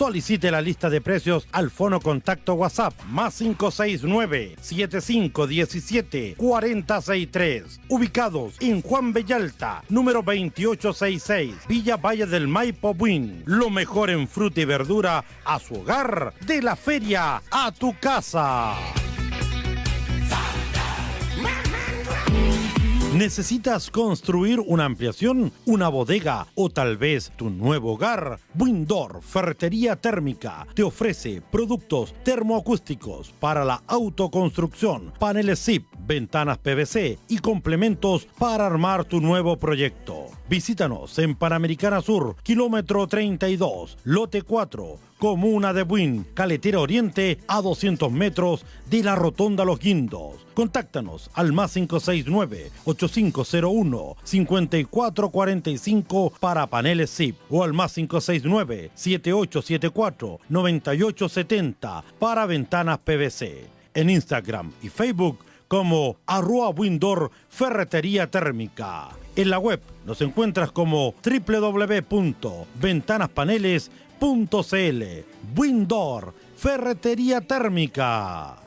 Solicite la lista de precios al fono contacto WhatsApp más 569 7517 463. Ubicados en Juan Bellalta, número 2866, Villa Valle del Maipo Buin. Lo mejor en fruta y verdura a su hogar, de la feria a tu casa. ¿Necesitas construir una ampliación, una bodega o tal vez tu nuevo hogar? Windor Ferretería Térmica te ofrece productos termoacústicos para la autoconstrucción, paneles ZIP, ventanas PVC y complementos para armar tu nuevo proyecto. Visítanos en Panamericana Sur, kilómetro 32, lote 4, comuna de Buin, Caletera Oriente, a 200 metros de la Rotonda Los Guindos. Contáctanos al más 569-8501-5445 para paneles ZIP o al más 569-7874-9870 para ventanas PVC. En Instagram y Facebook como arroba Windor Ferretería Térmica. En la web nos encuentras como www.ventanaspaneles.cl. Windor Ferretería Térmica.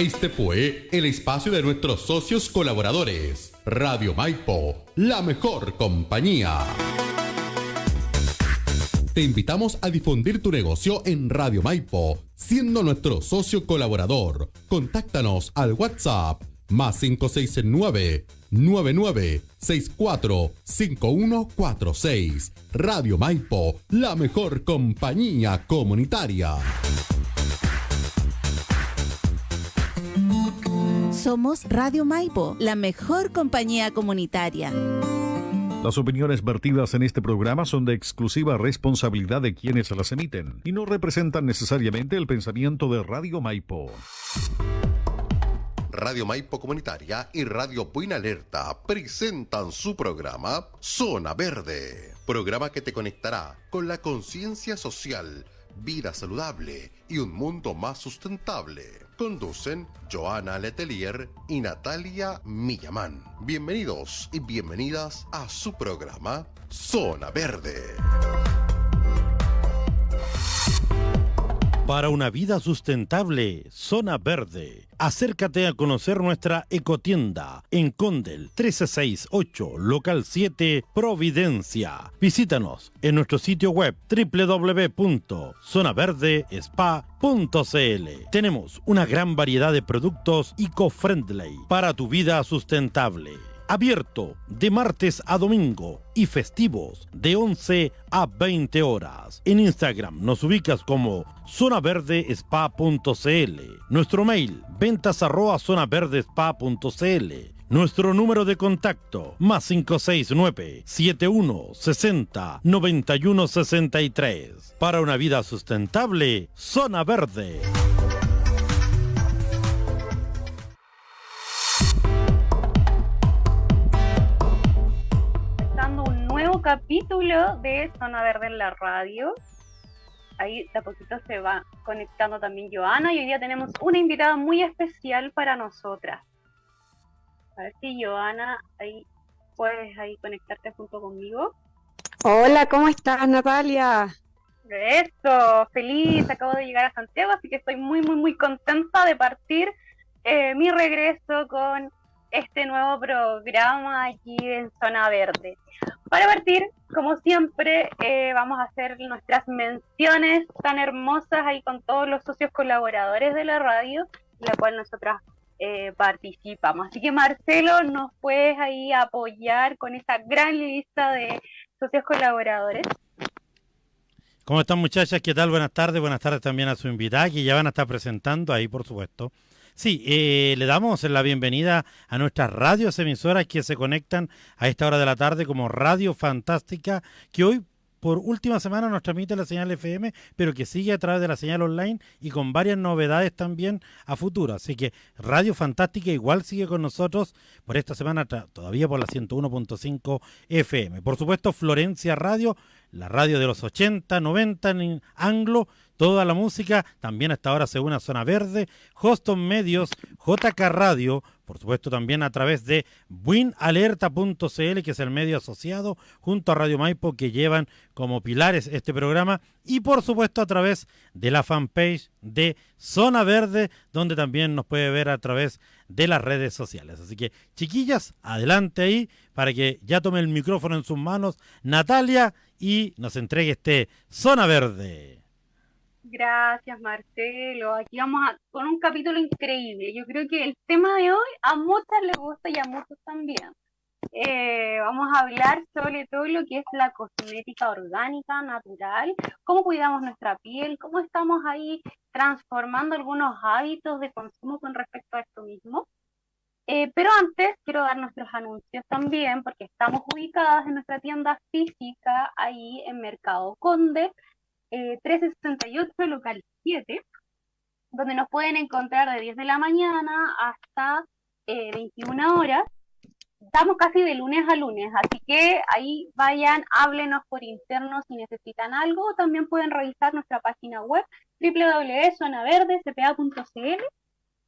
Este fue el espacio de nuestros socios colaboradores. Radio Maipo, la mejor compañía. Te invitamos a difundir tu negocio en Radio Maipo, siendo nuestro socio colaborador. Contáctanos al WhatsApp más 569 9964 5146. Radio Maipo, la mejor compañía comunitaria. Somos Radio Maipo, la mejor compañía comunitaria. Las opiniones vertidas en este programa son de exclusiva responsabilidad de quienes las emiten y no representan necesariamente el pensamiento de Radio Maipo. Radio Maipo Comunitaria y Radio Buena Alerta presentan su programa Zona Verde, programa que te conectará con la conciencia social, vida saludable y un mundo más sustentable. Conducen Joana Letelier y Natalia Millamán. Bienvenidos y bienvenidas a su programa Zona Verde. Para una vida sustentable, Zona Verde. Acércate a conocer nuestra ecotienda en Condel 1368, local 7, Providencia. Visítanos en nuestro sitio web www.zonaverdespa.cl. Tenemos una gran variedad de productos eco-friendly para tu vida sustentable abierto de martes a domingo y festivos de 11 a 20 horas. En Instagram nos ubicas como zonaverdespa.cl. Nuestro mail ventas arroba zonaverdespa.cl. Nuestro número de contacto más 569 7160 9163. Para una vida sustentable, Zona Verde. Nuevo capítulo de Zona Verde en la radio. Ahí de a poquito se va conectando también Joana y hoy día tenemos una invitada muy especial para nosotras. A ver si Joana ahí puedes ahí conectarte junto conmigo. Hola, ¿cómo estás Natalia? Eso, feliz, acabo de llegar a Santiago, así que estoy muy, muy, muy contenta de partir eh, mi regreso con este nuevo programa aquí en Zona Verde. Para partir, como siempre, eh, vamos a hacer nuestras menciones tan hermosas ahí con todos los socios colaboradores de la radio, la cual nosotras eh, participamos. Así que Marcelo, ¿nos puedes ahí apoyar con esta gran lista de socios colaboradores? ¿Cómo están muchachas? ¿Qué tal? Buenas tardes. Buenas tardes también a su invitada, que ya van a estar presentando ahí, por supuesto. Sí, eh, le damos la bienvenida a nuestras radios emisoras que se conectan a esta hora de la tarde como Radio Fantástica, que hoy por última semana nos transmite la señal FM, pero que sigue a través de la señal online y con varias novedades también a futuro. Así que Radio Fantástica igual sigue con nosotros por esta semana, todavía por la 101.5 FM. Por supuesto, Florencia Radio, la radio de los 80, 90 en anglo, toda la música, también hasta ahora según Zona Verde, Hoston Medios, JK Radio, por supuesto también a través de winalerta.cl, que es el medio asociado junto a Radio Maipo que llevan como pilares este programa, y por supuesto a través de la fanpage de Zona Verde, donde también nos puede ver a través de las redes sociales. Así que chiquillas, adelante ahí para que ya tome el micrófono en sus manos Natalia y nos entregue este Zona Verde. Gracias, Marcelo. Aquí vamos con un capítulo increíble. Yo creo que el tema de hoy a muchas les gusta y a muchos también. Eh, vamos a hablar sobre todo lo que es la cosmética orgánica, natural, cómo cuidamos nuestra piel, cómo estamos ahí transformando algunos hábitos de consumo con respecto a esto mismo. Eh, pero antes quiero dar nuestros anuncios también, porque estamos ubicadas en nuestra tienda física ahí en Mercado Conde, 1368, eh, local 7, donde nos pueden encontrar de 10 de la mañana hasta 21 eh, horas. Estamos casi de lunes a lunes, así que ahí vayan, háblenos por interno si necesitan algo. También pueden revisar nuestra página web www.zonaverdecpa.cl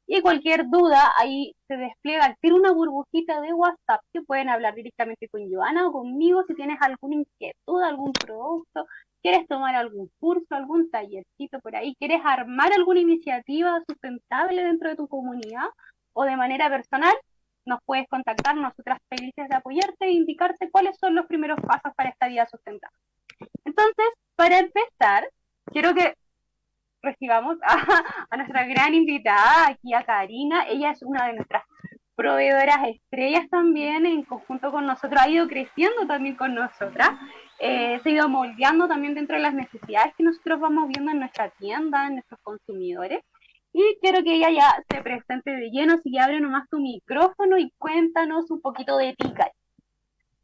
y cualquier duda ahí se despliega, tiene una burbujita de WhatsApp que pueden hablar directamente con Joana o conmigo si tienes alguna inquietud, algún producto, quieres tomar algún curso, algún tallercito por ahí, quieres armar alguna iniciativa sustentable dentro de tu comunidad o de manera personal, nos puedes contactar, nosotras felices de apoyarte e indicarte cuáles son los primeros pasos para esta vida sustentable. Entonces, para empezar, quiero que recibamos a, a nuestra gran invitada, aquí a Karina. Ella es una de nuestras proveedoras estrellas también, en conjunto con nosotros, ha ido creciendo también con nosotras eh, se ha ido moldeando también dentro de las necesidades que nosotros vamos viendo en nuestra tienda, en nuestros consumidores. Y quiero que ella ya se presente de lleno, así que abre nomás tu micrófono y cuéntanos un poquito de ti,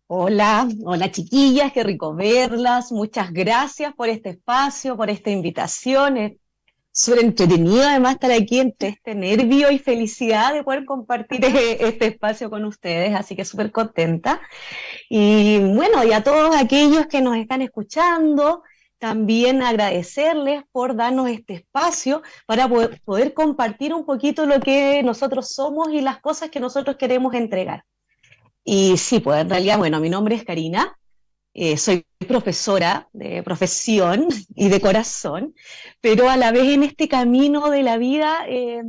Hola, hola chiquillas, qué rico verlas. Muchas gracias por este espacio, por esta invitación súper entretenido además estar aquí entre este nervio y felicidad de poder compartir este espacio con ustedes, así que súper contenta. Y bueno, y a todos aquellos que nos están escuchando, también agradecerles por darnos este espacio para poder, poder compartir un poquito lo que nosotros somos y las cosas que nosotros queremos entregar. Y sí, pues en realidad, bueno, mi nombre es Karina, eh, soy profesora de profesión y de corazón, pero a la vez en este camino de la vida, eh,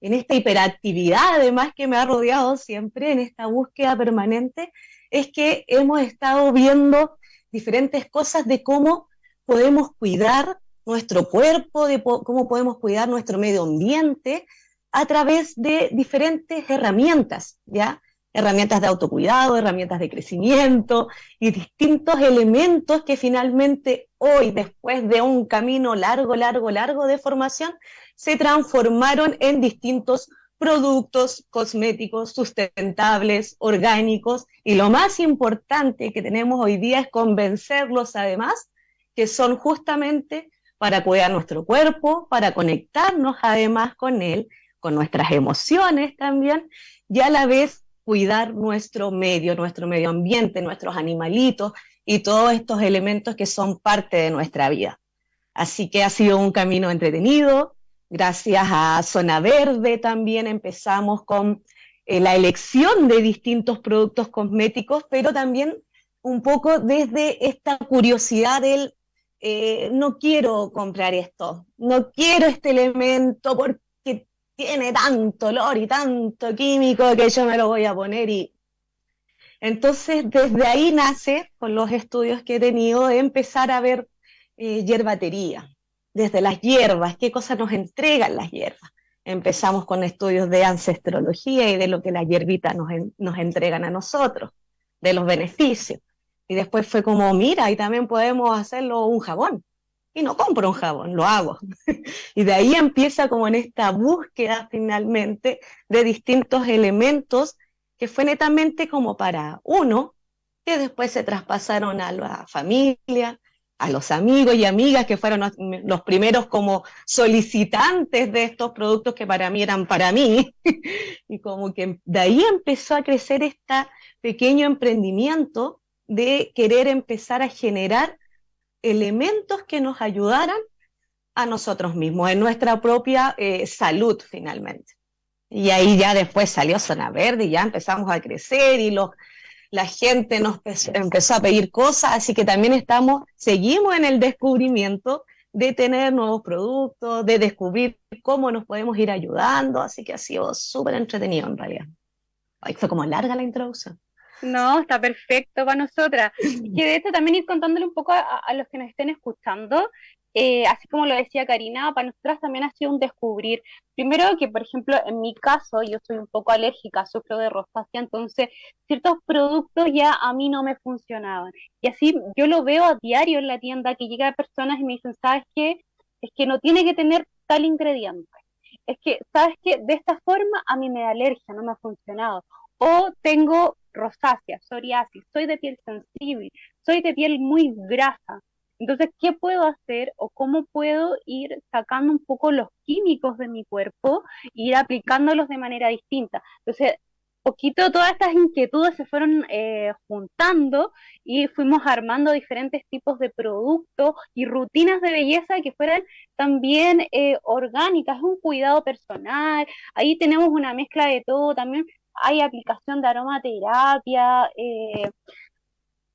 en esta hiperactividad además que me ha rodeado siempre, en esta búsqueda permanente, es que hemos estado viendo diferentes cosas de cómo podemos cuidar nuestro cuerpo, de cómo podemos cuidar nuestro medio ambiente a través de diferentes herramientas, ¿ya? Herramientas de autocuidado, herramientas de crecimiento y distintos elementos que finalmente hoy, después de un camino largo, largo, largo de formación, se transformaron en distintos productos cosméticos sustentables, orgánicos, y lo más importante que tenemos hoy día es convencerlos además que son justamente para cuidar nuestro cuerpo, para conectarnos además con él, con nuestras emociones también, y a la vez cuidar nuestro medio, nuestro medio ambiente, nuestros animalitos y todos estos elementos que son parte de nuestra vida. Así que ha sido un camino entretenido. Gracias a Zona Verde también empezamos con eh, la elección de distintos productos cosméticos, pero también un poco desde esta curiosidad del eh, no quiero comprar esto, no quiero este elemento porque tiene tanto olor y tanto químico que yo me lo voy a poner y... Entonces, desde ahí nace, con los estudios que he tenido, de empezar a ver eh, hierbatería, desde las hierbas, qué cosas nos entregan las hierbas. Empezamos con estudios de ancestrología y de lo que las hierbitas nos, nos entregan a nosotros, de los beneficios. Y después fue como, mira, y también podemos hacerlo un jabón y no compro un jabón, lo hago. y de ahí empieza como en esta búsqueda finalmente de distintos elementos que fue netamente como para uno, que después se traspasaron a la familia, a los amigos y amigas que fueron los primeros como solicitantes de estos productos que para mí eran para mí. y como que de ahí empezó a crecer este pequeño emprendimiento de querer empezar a generar elementos que nos ayudaran a nosotros mismos, en nuestra propia eh, salud finalmente. Y ahí ya después salió Zona Verde y ya empezamos a crecer y los, la gente nos empezó a pedir cosas, así que también estamos, seguimos en el descubrimiento de tener nuevos productos, de descubrir cómo nos podemos ir ayudando, así que ha sido súper entretenido en realidad. Ay, fue como larga la introducción. No, está perfecto para nosotras. Que de hecho también ir contándole un poco a, a los que nos estén escuchando, eh, así como lo decía Karina, para nosotras también ha sido un descubrir. Primero que, por ejemplo, en mi caso, yo soy un poco alérgica, sufro de rosácea, entonces ciertos productos ya a mí no me funcionaban. Y así yo lo veo a diario en la tienda, que llegan personas y me dicen, ¿sabes qué? Es que no tiene que tener tal ingrediente. Es que, ¿sabes qué? De esta forma a mí me da alergia, no me ha funcionado. O tengo rosácea, psoriasis, soy de piel sensible, soy de piel muy grasa entonces, ¿qué puedo hacer o cómo puedo ir sacando un poco los químicos de mi cuerpo e ir aplicándolos de manera distinta? Entonces, poquito todas estas inquietudes se fueron eh, juntando y fuimos armando diferentes tipos de productos y rutinas de belleza que fueran también eh, orgánicas, un cuidado personal, ahí tenemos una mezcla de todo, también hay aplicación de aromaterapia, eh,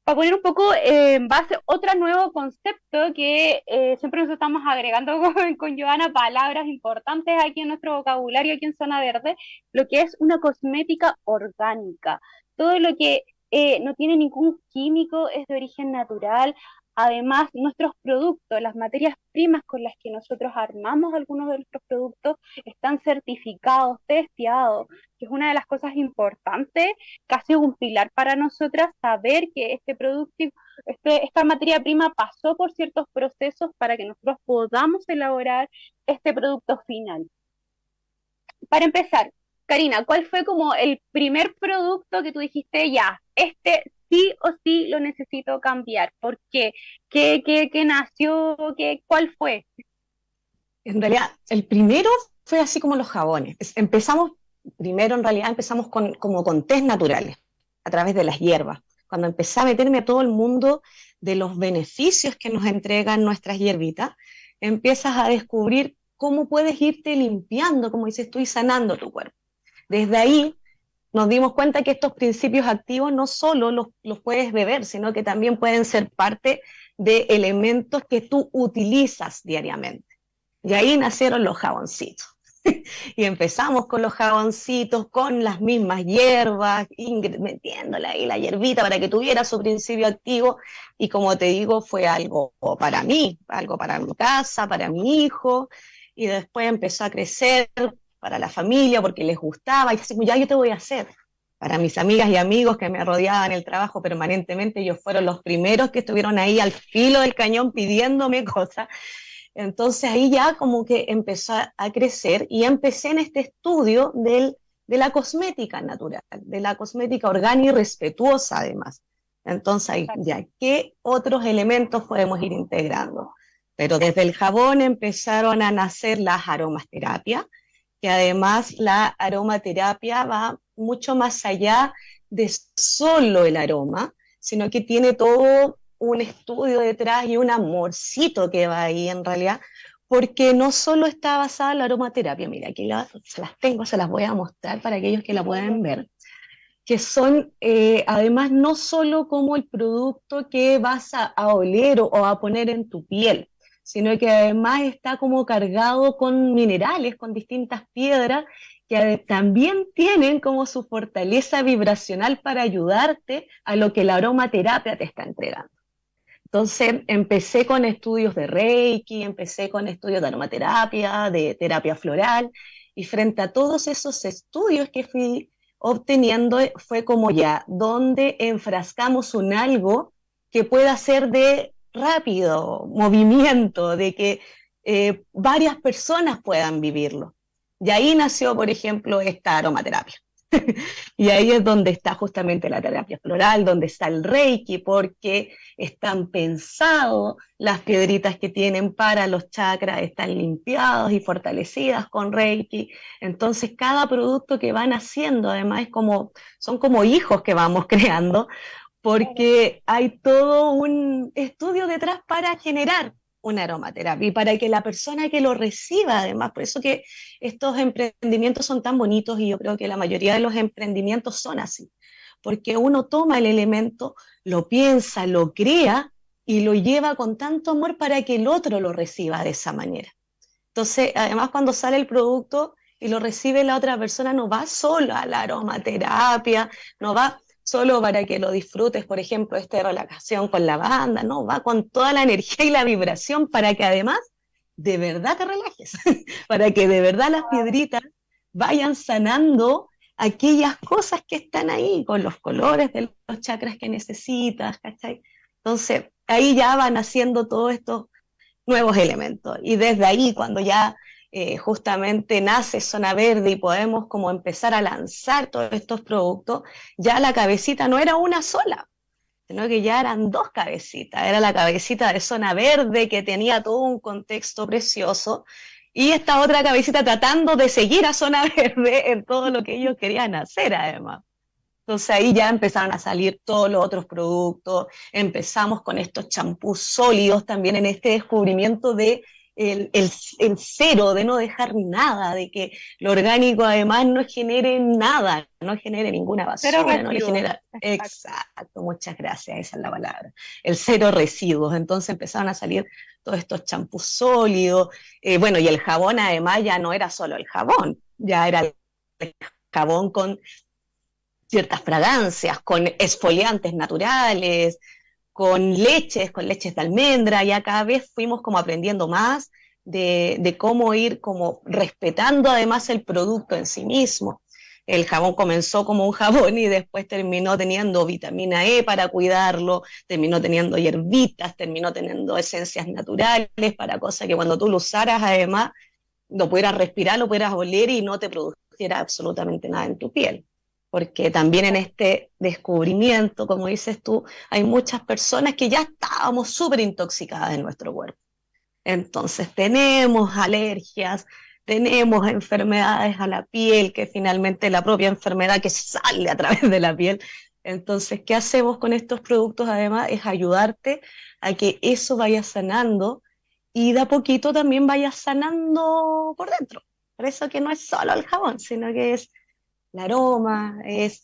para poner un poco en base otro nuevo concepto que eh, siempre nos estamos agregando con, con Joana palabras importantes aquí en nuestro vocabulario, aquí en Zona Verde, lo que es una cosmética orgánica. Todo lo que eh, no tiene ningún químico, es de origen natural, Además, nuestros productos, las materias primas con las que nosotros armamos algunos de nuestros productos, están certificados, testeados, que es una de las cosas importantes, casi un pilar para nosotras, saber que este producto, este, esta materia prima pasó por ciertos procesos para que nosotros podamos elaborar este producto final. Para empezar, Karina, ¿cuál fue como el primer producto que tú dijiste, ya, este sí o sí lo necesito cambiar. ¿Por qué? ¿Qué, qué, nació? Qué, ¿Cuál fue? En realidad, el primero fue así como los jabones. Empezamos, primero en realidad empezamos con, como con test naturales, a través de las hierbas. Cuando empecé a meterme a todo el mundo de los beneficios que nos entregan nuestras hierbitas, empiezas a descubrir cómo puedes irte limpiando, como dices tú, y sanando tu cuerpo. Desde ahí nos dimos cuenta que estos principios activos no solo los, puedes beber, sino que también pueden ser parte de elementos que tú utilizas diariamente. Y ahí nacieron los jaboncitos. y empezamos con los jaboncitos, con las mismas hierbas, metiéndole ahí la hierbita para que tuviera su principio activo. Y como te digo, fue algo para mí, algo para mi casa, para mi hijo. Y después empezó a crecer para la familia, porque les gustaba, y así, ya yo te voy a hacer. Para mis amigas y amigos que me rodeaban el trabajo permanentemente, ellos fueron los primeros que estuvieron ahí al filo del cañón pidiéndome cosas. Entonces ahí ya como que empezó a crecer y empecé en este estudio del, de la cosmética natural, de la cosmética orgánica y respetuosa además. Entonces ahí ya, ¿qué otros elementos podemos ir integrando? Pero desde el jabón empezaron a nacer las aromaterapias, que además la aromaterapia va mucho más allá de solo el aroma, sino que tiene todo un estudio detrás y un amorcito que va ahí en realidad, porque no solo está basada en la aromaterapia, mira, aquí se las tengo, se las voy a mostrar para aquellos que la puedan ver, que son eh, además no solo como el producto que vas a, a oler o a poner en tu piel, sino que además está como cargado con minerales, con distintas piedras, que también tienen como su fortaleza vibracional para ayudarte a lo que la aromaterapia te está entregando. Entonces empecé con estudios de Reiki, empecé con estudios de aromaterapia, de terapia floral, y frente a todos esos estudios que fui obteniendo fue como ya, donde enfrascamos un algo que pueda ser de rápido movimiento, de que eh, varias personas puedan vivirlo. Y ahí nació, por ejemplo, esta aromaterapia. y ahí es donde está justamente la terapia floral, donde está el reiki, porque están pensados las piedritas que tienen para los chakras, están limpiados y fortalecidas con reiki. Entonces, cada producto que van haciendo, además, como, son como hijos que vamos creando, porque hay todo un estudio detrás para generar una aromaterapia y para que la persona que lo reciba, además, por eso que estos emprendimientos son tan bonitos y yo creo que la mayoría de los emprendimientos son así, porque uno toma el elemento, lo piensa, lo crea y lo lleva con tanto amor para que el otro lo reciba de esa manera. Entonces, además, cuando sale el producto y lo recibe la otra persona, no va solo a la aromaterapia, no va solo para que lo disfrutes, por ejemplo, esta relajación con la banda, no, va con toda la energía y la vibración para que además de verdad te relajes, para que de verdad las piedritas vayan sanando aquellas cosas que están ahí, con los colores de los chakras que necesitas, ¿cachai? Entonces, ahí ya van haciendo todos estos nuevos elementos. Y desde ahí, cuando ya eh, justamente nace Zona Verde y podemos como empezar a lanzar todos estos productos, ya la cabecita no era una sola, sino que ya eran dos cabecitas. Era la cabecita de Zona Verde que tenía todo un contexto precioso y esta otra cabecita tratando de seguir a Zona Verde en todo lo que ellos querían hacer además. Entonces ahí ya empezaron a salir todos los otros productos, empezamos con estos champús sólidos también en este descubrimiento de el, cero, de no dejar nada, de que lo orgánico además no genere nada, no genere ninguna basura, no le genera... Exacto. muchas gracias, esa es la palabra. El cero residuos, entonces empezaron a salir todos estos champús sólidos, eh, bueno, y el jabón además ya no era solo el jabón, ya era el jabón con ciertas fragancias, con esfoliantes naturales, con leches, con leches de almendra, ya cada vez fuimos como aprendiendo más de, cómo ir como respetando además el producto en sí mismo. El jabón comenzó como un jabón y después terminó teniendo vitamina E para cuidarlo, terminó teniendo hierbitas, terminó teniendo esencias naturales para cosas que cuando tú lo usaras además lo pudieras respirar, lo pudieras oler y no te produciera absolutamente nada en tu piel porque también en este descubrimiento, como dices tú, hay muchas personas que ya estábamos súper intoxicadas en nuestro cuerpo. Entonces tenemos alergias, tenemos enfermedades a la piel, que finalmente la propia enfermedad que sale a través de la piel. Entonces, ¿qué hacemos con estos productos? Además, es ayudarte a que eso vaya sanando y de a poquito también vaya sanando por dentro. Por eso que no es solo el jabón, sino que es el aroma, es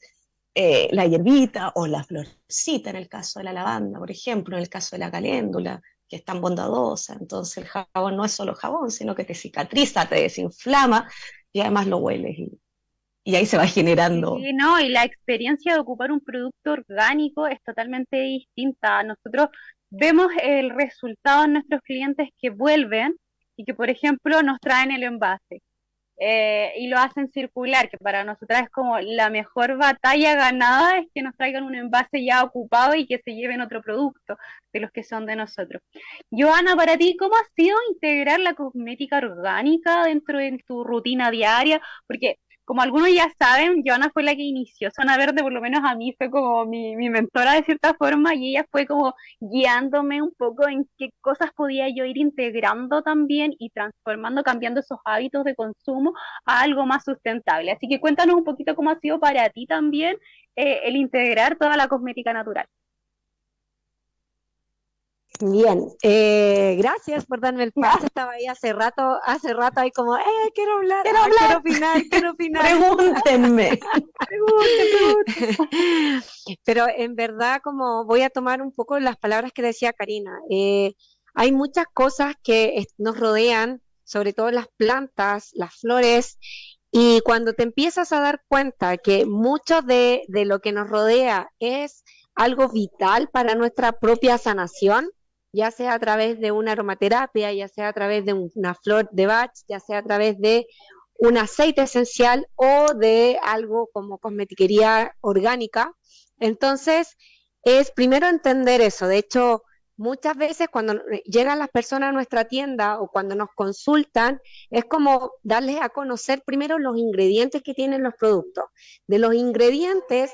eh, la hierbita o la florcita en el caso de la lavanda, por ejemplo, en el caso de la caléndula, que es tan bondadosa. Entonces el jabón no es solo jabón, sino que te cicatriza, te desinflama y además lo hueles y, y ahí se va generando. Sí, no, y la experiencia de ocupar un producto orgánico es totalmente distinta. Nosotros vemos el resultado en nuestros clientes que vuelven y que, por ejemplo, nos traen el envase eh, y lo hacen circular, que para nosotras es como la mejor batalla ganada es que nos traigan un envase ya ocupado y que se lleven otro producto de los que son de nosotros. Joana, para ti, ¿cómo ha sido integrar la cosmética orgánica dentro de tu rutina diaria? Porque como algunos ya saben, Joana fue la que inició Zona Verde, por lo menos a mí fue como mi, mentora de cierta forma y ella fue como guiándome un poco en qué cosas podía yo ir integrando también y transformando, cambiando esos hábitos de consumo a algo más sustentable. Así que cuéntanos un poquito cómo ha sido para ti también eh, el integrar toda la cosmética natural. Bien, eh, gracias por darme el paso. Estaba ahí hace rato, hace rato ahí como, eh, quiero hablar, quiero, hablar. quiero opinar, quiero opinar. Pregúntenme. Pero en verdad, como voy a tomar un poco las palabras que decía Karina, eh, hay muchas cosas que nos rodean, sobre todo las plantas, las flores, y cuando te empiezas a dar cuenta que mucho de, de lo que nos rodea es algo vital para nuestra propia sanación, ya sea a través de una aromaterapia, ya sea a través de una flor de Bach, ya sea a través de un aceite esencial o de algo como cosmetiquería orgánica. Entonces, es primero entender eso. De hecho, muchas veces cuando llegan las personas a nuestra tienda o cuando nos consultan, es como darles a conocer primero los ingredientes que tienen los productos. De los ingredientes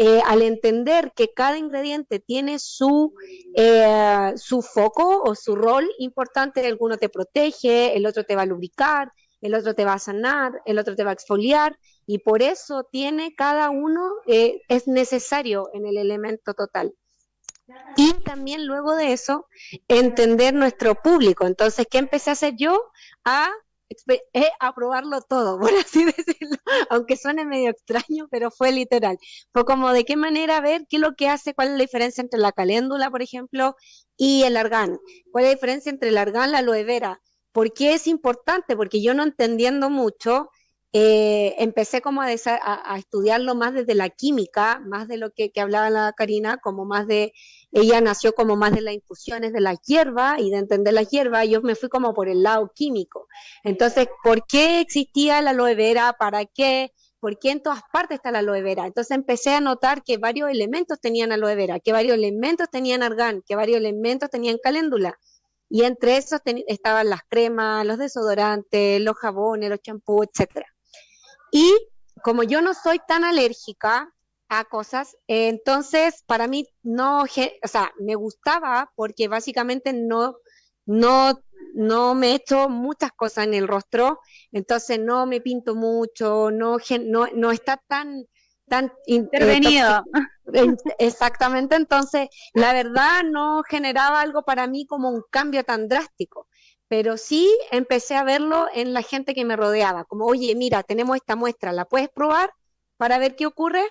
eh, al entender que cada ingrediente tiene su, eh, su foco o su rol importante, alguno te protege, el otro te va a lubricar, el otro te va a sanar, el otro te va a exfoliar, y por eso tiene cada uno, eh, es necesario en el elemento total. y también luego de eso entender nuestro público. Entonces, ¿qué empecé a hacer yo? A eh, a probarlo todo, por así decirlo, aunque suene medio extraño, pero fue literal. Fue como de qué manera ver qué es lo que hace, cuál es la diferencia entre la caléndula, por ejemplo, y el argán, cuál es la diferencia entre el argán y la aloe vera, ¿por qué es importante? Porque yo no entendiendo mucho, eh, empecé como a, estudiarlo más desde la química, más de lo que, hablaba la Karina, como más de, ella nació como más de las infusiones de la hierba y de entender la hierba, yo me fui como por el lado químico. Entonces, ¿por qué existía la aloe vera? ¿Para qué? ¿Por qué en todas partes está la aloe vera? Entonces empecé a notar que varios elementos tenían aloe vera, que varios elementos tenían argán, que varios elementos tenían caléndula. Y entre esos estaban las cremas, los desodorantes, los jabones, los champús, etcétera. Y como yo no soy tan alérgica a cosas, entonces para mí no, o sea, me gustaba porque básicamente no, no, no me echo muchas cosas en el rostro, entonces no me pinto mucho, no, no, no está tan, tan eh, intervenido. exactamente, entonces la verdad no generaba algo para mí como un cambio tan drástico pero sí empecé a verlo en la gente que me rodeaba, como, oye, mira, tenemos esta muestra, ¿la puedes probar para ver qué ocurre?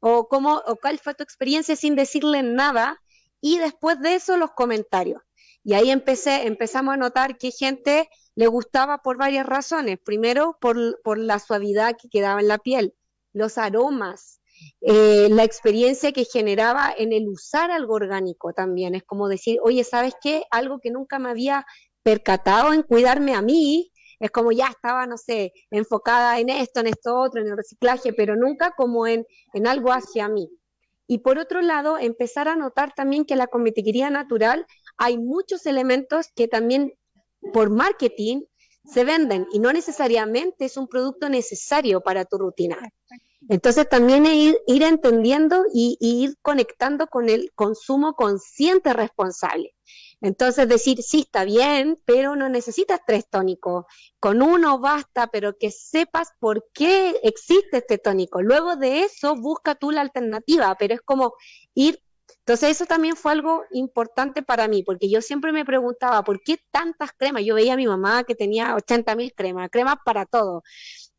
O, cómo, o cuál fue tu experiencia sin decirle nada. Y después de eso, los comentarios. Y ahí empecé, empezamos a notar que gente le gustaba por varias razones. Primero, por, por la suavidad que quedaba en la piel, los aromas, eh, la experiencia que generaba en el usar algo orgánico también. Es como decir, oye, ¿sabes qué? Algo que nunca me había percatado en cuidarme a mí, es como ya estaba, no sé, enfocada en esto, en esto otro, en el reciclaje, pero nunca como en, en algo hacia mí. Y por otro lado, empezar a notar también que la cosmetiquería natural hay muchos elementos que también por marketing se venden y no necesariamente es un producto necesario para tu rutina. Entonces también ir, ir entendiendo y, y, ir conectando con el consumo consciente responsable. Entonces decir, sí, está bien, pero no necesitas tres tónicos. Con uno basta, pero que sepas por qué existe este tónico. Luego de eso, busca tú la alternativa, pero es como ir... Entonces eso también fue algo importante para mí, porque yo siempre me preguntaba, ¿por qué tantas cremas? Yo veía a mi mamá que tenía 80 mil cremas, cremas para todo.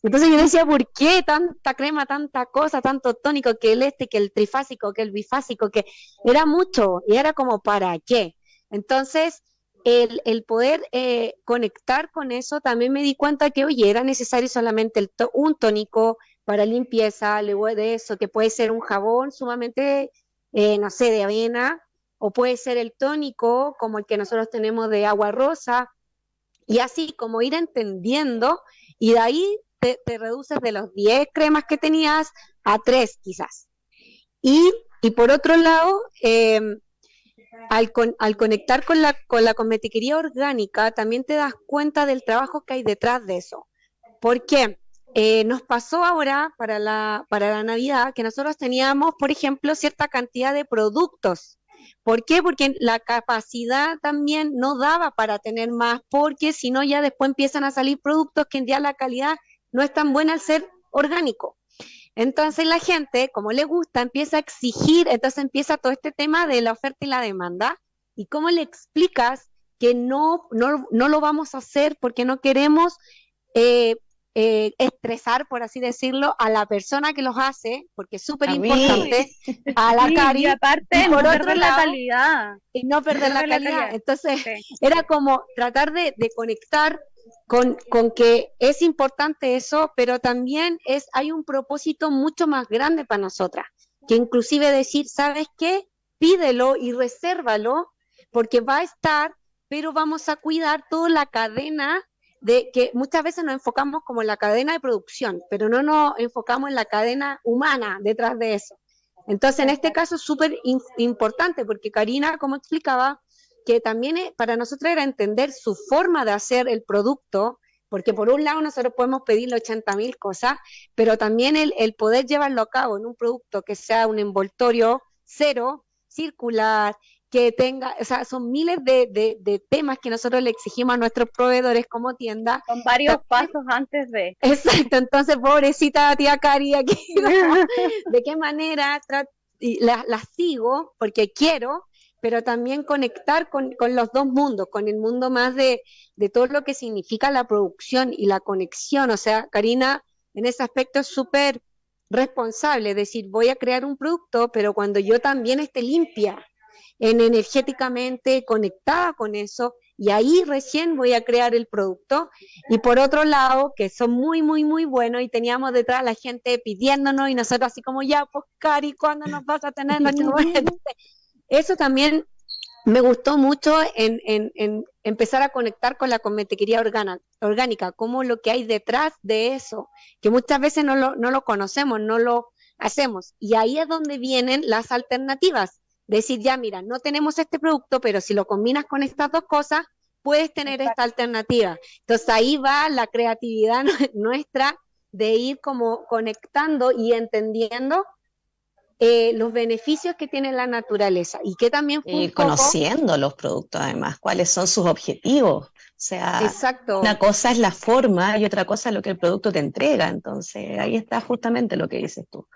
Entonces yo decía, ¿por qué tanta crema, tanta cosa, tanto tónico, que el este, que el trifásico, que el bifásico, que era mucho? Y era como, ¿para qué? Entonces, el, poder eh, conectar con eso, también me di cuenta que, oye, era necesario solamente un tónico para limpieza, luego de eso, que puede ser un jabón sumamente, eh, no sé, de avena, o puede ser el tónico, como el que nosotros tenemos de agua rosa, y así como ir entendiendo, y de ahí te, reduces de los 10 cremas que tenías a 3 quizás. Y, por otro lado, eh, al, al, conectar con la, con la cosmetiquería orgánica, también te das cuenta del trabajo que hay detrás de eso. ¿Por qué? Eh, nos pasó ahora para la, para la Navidad que nosotros teníamos, por ejemplo, cierta cantidad de productos. ¿Por qué? Porque la capacidad también no daba para tener más, porque si no ya después empiezan a salir productos que en día la calidad no es tan buena al ser orgánico. Entonces la gente, como le gusta, empieza a exigir, entonces empieza todo este tema de la oferta y la demanda. ¿Y cómo le explicas que no, no, no lo vamos a hacer porque no queremos eh, eh, estresar, por así decirlo, a la persona que los hace, porque es súper importante, a la cari, y aparte por no perder la calidad. Y no perder la, calidad. Entonces, era como tratar de, de conectar con, con, que es importante eso, pero también es, hay un propósito mucho más grande para nosotras, que inclusive decir, ¿sabes qué? Pídelo y resérvalo, porque va a estar, pero vamos a cuidar toda la cadena de que muchas veces nos enfocamos como en la cadena de producción, pero no nos enfocamos en la cadena humana detrás de eso. Entonces, en este caso es súper importante, porque Karina, como explicaba, que también para nosotros era entender su forma de hacer el producto, porque por un lado nosotros podemos pedirle 80 mil cosas, pero también el, el, poder llevarlo a cabo en un producto que sea un envoltorio cero, circular, que tenga, o sea, son miles de, de, temas que nosotros le exigimos a nuestros proveedores como tienda. Con varios pasos antes de. Exacto, entonces pobrecita tía Cari aquí, ¿de qué manera la, la sigo? Porque quiero, pero también conectar con, los dos mundos, con el mundo más de, de, todo lo que significa la producción y la conexión. O sea, Karina en ese aspecto es súper responsable, es decir, voy a crear un producto, pero cuando yo también esté limpia, en energéticamente conectada con eso, y ahí recién voy a crear el producto. Y por otro lado, que son muy, muy, muy buenos y teníamos detrás la gente pidiéndonos y nosotros así como, ya, pues Cari, ¿cuándo nos vas a tener? Eso también me gustó mucho en, empezar a conectar con la cosmetiquería orgánica, como lo que hay detrás de eso, que muchas veces no lo, no lo conocemos, no lo hacemos. Y ahí es donde vienen las alternativas. Decir, ya, mira, no tenemos este producto, pero si lo combinas con estas dos cosas, puedes tener esta alternativa. Entonces ahí va la creatividad nuestra de ir como conectando y entendiendo eh, los beneficios que tiene la naturaleza y que también y conociendo los productos además, cuáles son sus objetivos. O sea, Exacto. una cosa es la forma y otra cosa es lo que el producto te entrega. Entonces, ahí está justamente lo que dices tú.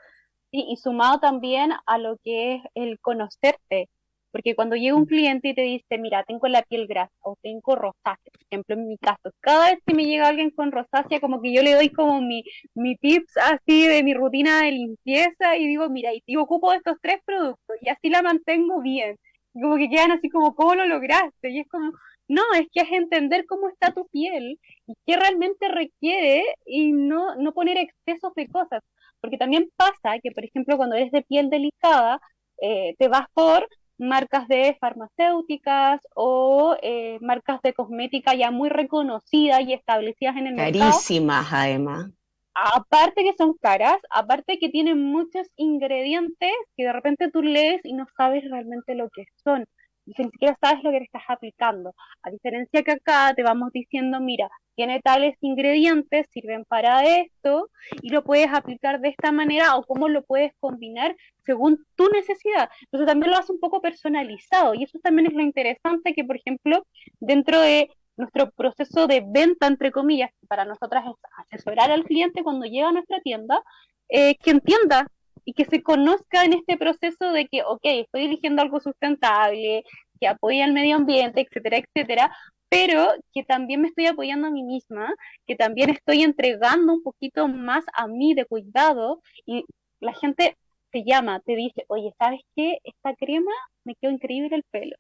Sí, y sumado también a lo que es el conocerte, porque cuando llega un mm. cliente y te dice, mira, tengo la piel grasa o tengo rosácea, por ejemplo, en mi caso, cada vez que me llega alguien con rosácea, como que yo le doy como mi, mi tips así de mi rutina de limpieza y digo, mira, y yo ocupo estos tres productos y así la mantengo bien. Y como que quedan así como, ¿cómo lo lograste? Y es como, no, es que es entender cómo está tu piel y qué realmente requiere y no, no poner excesos de cosas. Porque también pasa que, por ejemplo, cuando eres de piel delicada, eh, te vas por marcas de farmacéuticas o eh, marcas de cosmética ya muy reconocidas y establecidas en el mercado. Carísimas, además. Aparte que son caras, aparte que tienen muchos ingredientes que de repente tú lees y no sabes realmente lo que son y ni siquiera sabes lo que le estás aplicando. A diferencia que acá te vamos diciendo, mira, tiene tales ingredientes, sirven para esto, y lo puedes aplicar de esta manera o cómo lo puedes combinar según tu necesidad. Entonces también lo hace un poco personalizado, y eso también es lo interesante que, por ejemplo, dentro de nuestro proceso de venta, entre comillas, para nosotras es asesorar al cliente cuando llega a nuestra tienda, eh, que entienda y que se conozca en este proceso de que, ok, estoy eligiendo algo sustentable, que apoya al medio ambiente, etcétera, etcétera, pero que también me estoy apoyando a mí misma, que también estoy entregando un poquito más a mí de cuidado y la gente te llama, te dice, oye, ¿sabes qué? Esta crema me quedó increíble el pelo.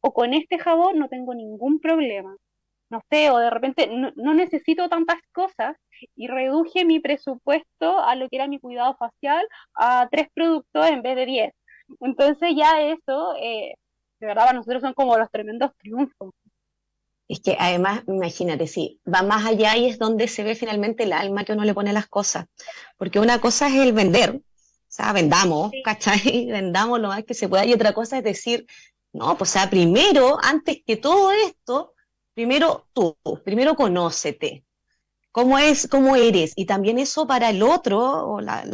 O con este jabón no tengo ningún problema no sé, o de repente no, necesito tantas cosas y reduje mi presupuesto a lo que era mi cuidado facial a tres productos en vez de diez. Entonces ya eso, eh, de verdad, para nosotros son como los tremendos triunfos. Es que además, imagínate, sí, va más allá y es donde se ve finalmente el alma que uno le pone a las cosas. Porque una cosa es el vender, o sea, vendamos, ¿cachai? Vendamos lo más que se pueda. Y otra cosa es decir, no, pues o sea, primero, antes que todo esto, primero tú, primero conócete, cómo es, cómo eres, y también eso para el otro, o la,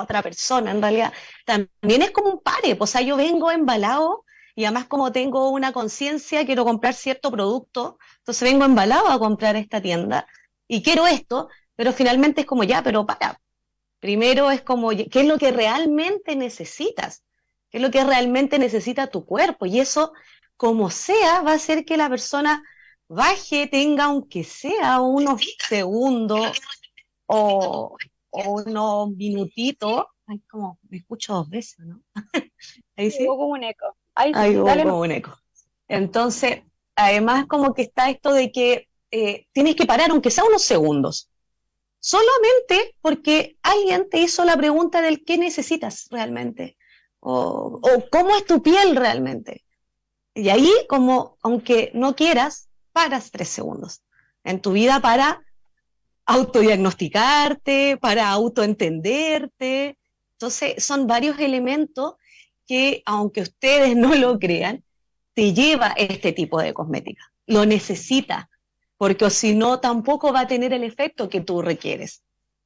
otra persona, en realidad, también es como un pare, pues, o sea, yo vengo embalado, y además como tengo una conciencia, quiero comprar cierto producto, entonces vengo embalado a comprar esta tienda, y quiero esto, pero finalmente es como ya, pero para, primero es como, ¿qué es lo que realmente necesitas? ¿Qué es lo que realmente necesita tu cuerpo? Y eso, como sea, va a hacer que la persona baje, tenga aunque sea unos segundos o, unos minutitos. Ay, como me escucho dos veces, ¿no? Ahí sí. como un eco. Ahí sí, como un eco. Entonces, además como que está esto de que eh, tienes que parar aunque sea unos segundos. Solamente porque alguien te hizo la pregunta del qué necesitas realmente. O, o cómo es tu piel realmente. Y ahí, como, aunque no quieras, paras tres segundos en tu vida para autodiagnosticarte, para autoentenderte. Entonces, son varios elementos que, aunque ustedes no lo crean, te lleva este tipo de cosmética. Lo necesita, porque si no, tampoco va a tener el efecto que tú requieres.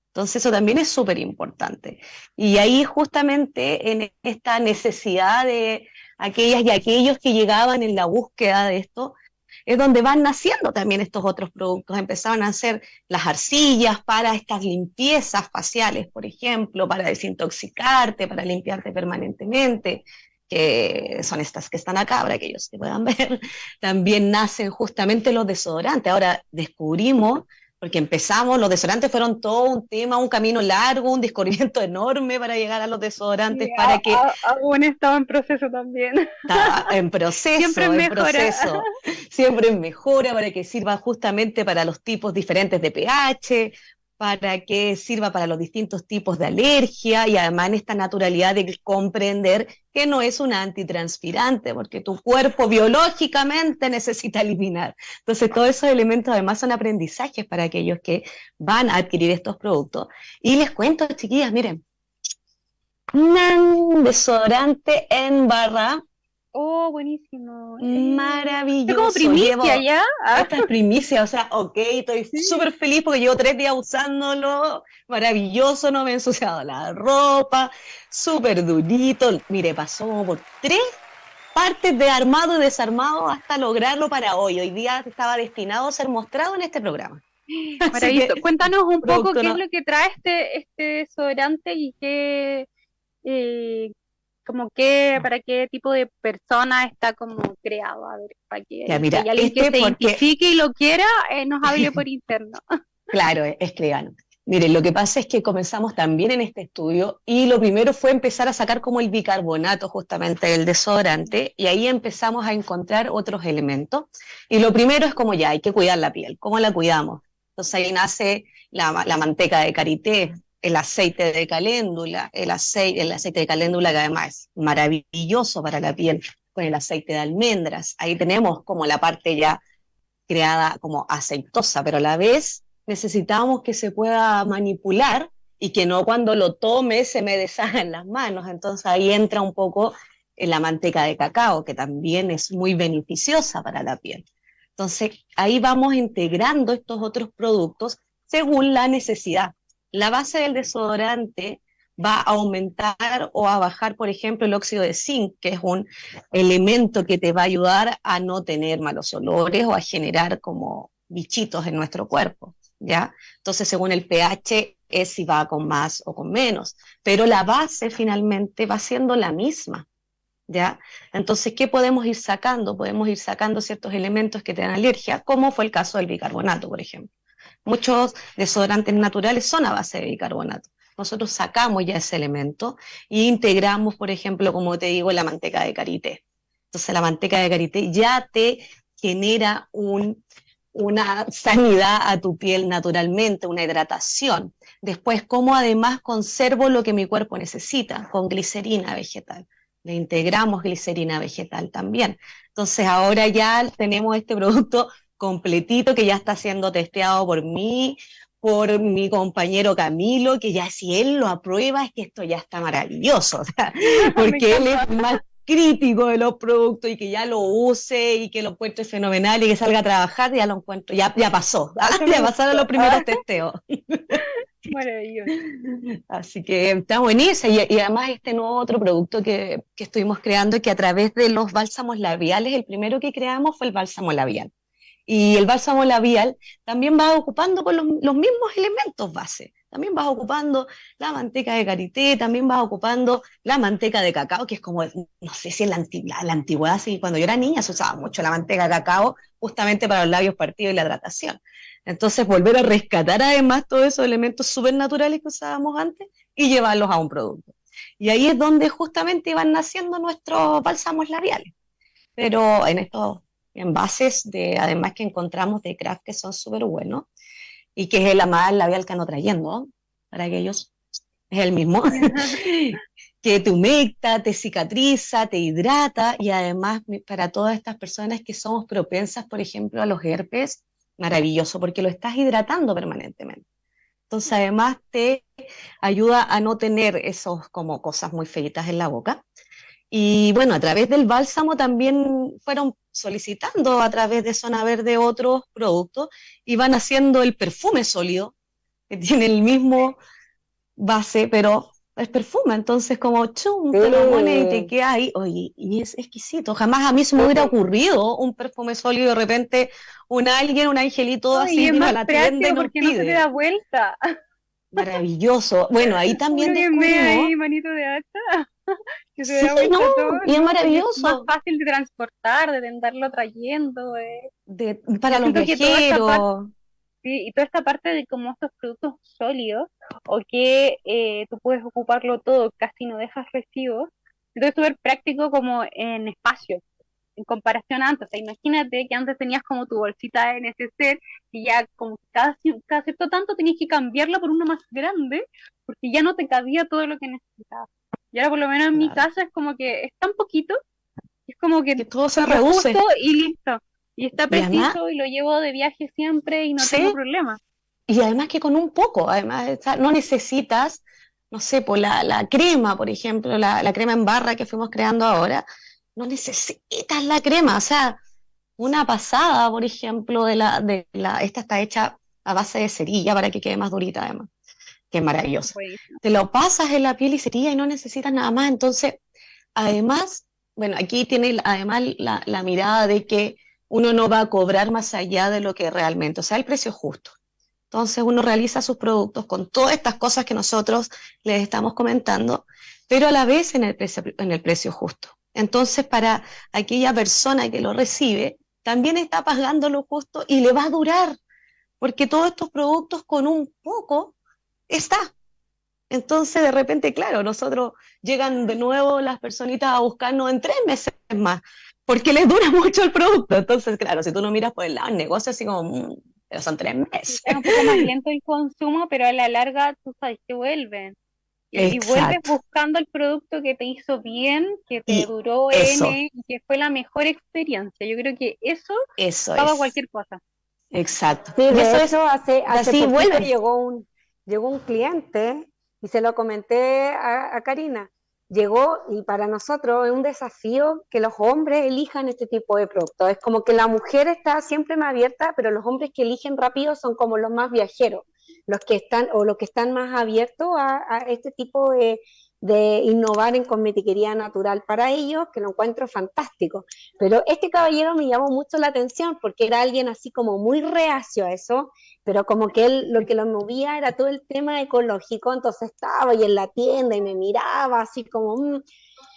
Entonces, eso también es súper importante. Y ahí justamente en esta necesidad de aquellas y aquellos que llegaban en la búsqueda de esto, es donde van naciendo también estos otros productos. Empezaron a hacer las arcillas para estas limpiezas faciales, por ejemplo, para desintoxicarte, para limpiarte permanentemente. que son estas que están acá, para que puedan ver, también nacen justamente los desodorantes. Ahora descubrimos porque empezamos, los desodorantes fueron todo un tema, un camino largo, un descubrimiento enorme para llegar a los desodorantes, para que... Aún estaba en proceso también. Estaba en proceso, siempre en proceso, siempre en mejora, para que sirva justamente para los tipos diferentes de pH, para que sirva para los distintos tipos de alergia y además en esta naturalidad de comprender que no es un antitranspirante, porque tu cuerpo biológicamente necesita eliminar. Entonces, todos esos elementos además son aprendizajes para aquellos que van a adquirir estos productos. Y les cuento, chiquillas, miren, un desodorante en barra Oh, buenísimo. Maravilloso. Es como primicia ya. Ah. Esta es primicia, o sea, ok, estoy súper feliz porque llevo tres días usándolo. Maravilloso, no me he ensuciado la ropa. Súper durito. Mire, pasó por tres partes de armado y desarmado hasta lograrlo para hoy. Hoy día estaba destinado a ser mostrado en este programa. Maravilloso. Cuéntanos un poco qué es lo que trae este, este desodorante y qué, eh, como qué, para qué tipo de persona está como creado, a ver, para que, mira, alguien que este se identifique y lo quiera, eh, nos hable por interno. claro, escriban. Mire, lo que pasa es que comenzamos también en este estudio y lo primero fue empezar a sacar como el bicarbonato justamente del desodorante y ahí empezamos a encontrar otros elementos. Y lo primero es como ya, hay que cuidar la piel, ¿cómo la cuidamos? Entonces ahí nace la, la manteca de karité, el aceite de caléndula, el aceite, el aceite de caléndula que además es maravilloso para la piel, con el aceite de almendras. Ahí tenemos como la parte ya creada como aceitosa, pero a la vez necesitamos que se pueda manipular y que no cuando lo tome se me deshagan las manos. Entonces ahí entra un poco en la manteca de cacao, que también es muy beneficiosa para la piel. Entonces ahí vamos integrando estos otros productos según la necesidad la base del desodorante va a aumentar o a bajar, por ejemplo, el óxido de zinc, que es un elemento que te va a ayudar a no tener malos olores o a generar como bichitos en nuestro cuerpo, ¿ya? Entonces, según el pH, es si va con más o con menos, pero la base finalmente va siendo la misma, ¿ya? Entonces, ¿qué podemos ir sacando? Podemos ir sacando ciertos elementos que te dan alergia, como fue el caso del bicarbonato, por ejemplo. Muchos desodorantes naturales son a base de bicarbonato. Nosotros sacamos ya ese elemento e integramos, por ejemplo, como te digo, la manteca de karité. Entonces la manteca de karité ya te genera una sanidad a tu piel naturalmente, una hidratación. Después, cómo además conservo lo que mi cuerpo necesita con glicerina vegetal. Le integramos glicerina vegetal también. Entonces ahora ya tenemos este producto completito que ya está siendo testeado por mí, por mi compañero Camilo, que ya si él lo aprueba es que esto ya está maravilloso, porque él es más crítico de los productos y que ya lo use y que lo encuentre fenomenal y que salga a trabajar, ya lo encuentro, ya, ya pasó, ya pasaron los primeros testeos. Maravilloso. Así que está buenísimo. Y, y, además este nuevo otro producto que, que estuvimos creando, que a través de los bálsamos labiales, el primero que creamos fue el bálsamo labial. Y el bálsamo labial también va ocupando con los, mismos elementos base. También vas ocupando la manteca de karité, también vas ocupando la manteca de cacao, que es como, no sé si en la, la, antigüedad, sí, cuando yo era niña se usaba mucho la manteca de cacao justamente para los labios partidos y la hidratación. Entonces, volver a rescatar además todos esos elementos súper naturales que usábamos antes y llevarlos a un producto. Y ahí es donde justamente iban naciendo nuestros bálsamos labiales. Pero en estos envases de, además que encontramos de craft que son súper buenos y que es el amar labial que ando trayendo, para aquellos, es el mismo, que te humecta, te cicatriza, te hidrata y además para todas estas personas que somos propensas, por ejemplo, a los herpes, maravilloso porque lo estás hidratando permanentemente. Entonces además te ayuda a no tener esos como cosas muy feitas en la boca. Y bueno, a través del bálsamo también fueron solicitando a través de Zona Verde otros productos y van haciendo el perfume sólido, que tiene el mismo base, pero es perfume, entonces como chum, te lo pones y te queda ahí, oye, y es exquisito, jamás a mí se me hubiera ocurrido un perfume sólido, de repente un alguien, un angelito así, y la tienda y porque no se te da vuelta. Maravilloso. Bueno, ahí también descubrimos... ahí, manito de. Que se vea Sí, no, y es maravilloso. Es más fácil de transportar, de andarlo trayendo. eh. De, para los viajeros. Sí, y toda esta parte de como estos productos sólidos, o que eh, tú puedes ocuparlo todo, casi no dejas residuos, entonces es súper práctico como en espacio, en comparación a antes. O sea, imagínate que antes tenías como tu bolsita de neceser y ya como cada cierto tanto tenías que cambiarla por una más grande, porque ya no te cabía todo lo que necesitabas. Y ahora por lo menos en mi casa es como que es tan poquito, es como que Que todo se reduce. y listo. Y está preciso y lo llevo de viaje siempre y no Sí. tengo problema. Y además que con un poco, además, no necesitas, no sé, por la, la crema, por ejemplo, la, la crema en barra que fuimos creando ahora, no necesitas la crema, o sea, una pasada, por ejemplo, de la, de la, esta está hecha a base de cerilla para que quede más durita además, maravillosa. Buenísimo. Te lo pasas en la piel y cerilla y no necesitas nada más, entonces, además, bueno, aquí tiene además la, la mirada de que uno no va a cobrar más allá de lo que realmente, o sea, el precio justo. Entonces uno realiza sus productos con todas estas cosas que nosotros les estamos comentando, pero a la vez en el precio, en el precio justo. Entonces para aquella persona que lo recibe, también está pagando lo justo y le va a durar, porque todos estos productos con un poco está. Entonces de repente, claro, nosotros llegan de nuevo las personitas a buscarnos en tres meses más, porque les dura mucho el producto. Entonces, claro, si tú lo miras por el lado del negocio, así como, mm, pero son tres meses. Es un poco más lento el consumo, pero a la larga tú sabes que vuelven. Y, y vuelves buscando el producto que te hizo bien, que te Y duró eso. N y que fue la mejor experiencia. Yo creo que eso Eso paga es. cualquier cosa. Exacto. Sí, Y de eso es, hecho, hace, hace así poquito llegó un, llegó un cliente y se lo comenté a, Karina. Llegó y para nosotros es un desafío que los hombres elijan este tipo de productos. Es como que la mujer está siempre más abierta, pero los hombres que eligen rápido son como los más viajeros, los que están o los que están más abiertos a, a este tipo de, de innovar en cosmetiquería natural para ellos, que lo encuentro fantástico. Pero este caballero me llamó mucho la atención porque era alguien así como muy reacio a eso, pero como que él lo que lo movía era todo el tema ecológico, entonces estaba ahí en la tienda y me miraba así como, mm,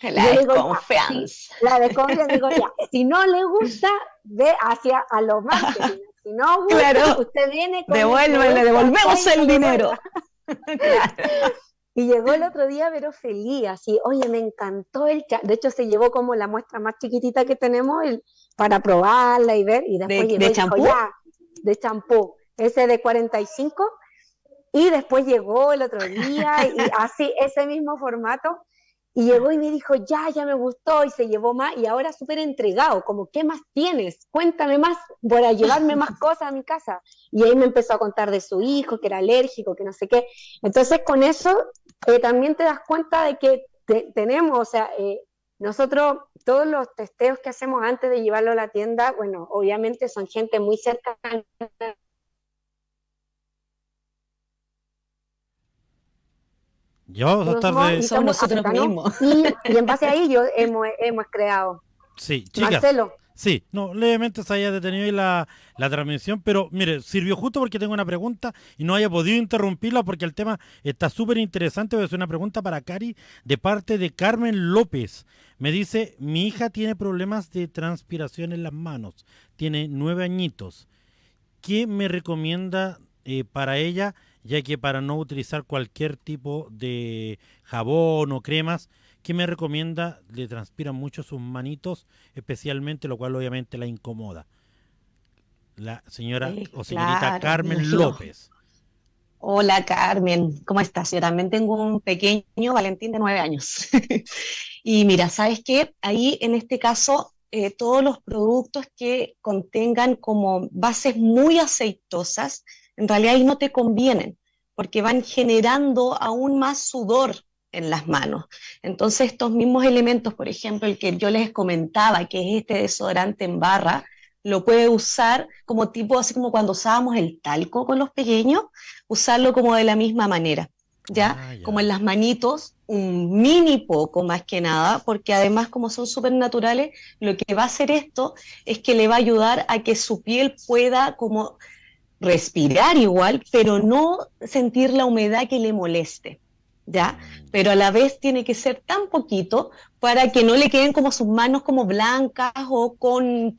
La Yo digo, desconfianza. la desconfía, digo, ya, si no le gusta, ve hacia a los marketing. Si no gusta, Claro. usted viene con el Devuélvele, devolvemos y el dinero. Claro. Y llegó el otro día, pero feliz, así, oye, me encantó el cha-". De hecho, se llevó como la muestra más chiquitita que tenemos el- para probarla y ver. Y después ¿De- de champú? "Ya", de champú, ese de 45. Y después llegó el otro día y así, ese mismo formato. Y llegó y me dijo, ya, ya me gustó y se llevó más y ahora súper entregado, como, ¿qué más tienes? Cuéntame más para llevarme más cosas a mi casa. Y ahí me empezó a contar de su hijo, que era alérgico, que no sé qué. Entonces con eso eh, también te das cuenta de que te- tenemos, o sea, eh, nosotros todos los testeos que hacemos antes de llevarlo a la tienda, bueno, obviamente son gente muy cercana Ya vamos a estar somos- de... y Somos somos nosotros mismos. Y, y en base a ello hemos, hemos creado. Sí, chicas. Marcelo, Sí, no, levemente se haya detenido ahí la, la transmisión, pero mire, sirvió justo porque tengo una pregunta y no haya podido interrumpirla porque el tema está súper interesante. Hacer una pregunta para Cari de parte de Carmen López. Me dice, mi hija tiene problemas de transpiración en las manos, tiene nueve añitos. ¿Qué me recomienda eh, para ella, ya que para no utilizar cualquier tipo de jabón o cremas, ¿qué me recomienda? Le transpiran mucho sus manitos, especialmente, lo cual obviamente la incomoda. La señora Eh, o señorita claro, Carmen. López. Hola Carmen, ¿cómo estás? Yo también tengo un pequeño Valentín de nueve años. Y mira, ¿sabes qué? Ahí en este caso, eh, todos los productos que contengan como bases muy aceitosas, en realidad ahí no te convienen, porque van generando aún más sudor en las manos. Entonces, estos mismos elementos, por ejemplo, el que yo les comentaba, que es este desodorante en barra, lo puede usar como tipo, así como cuando usábamos el talco con los pequeños, usarlo como de la misma manera, ¿ya? Ah, ya. Como en las manitos, un mini poco más que nada, porque además como son súper naturales, lo que va a hacer esto es que le va a ayudar a que su piel pueda como respirar igual, pero no sentir la humedad que le moleste, ¿ya? Pero a la vez tiene que ser tan poquito para que no le queden como sus manos como blancas o con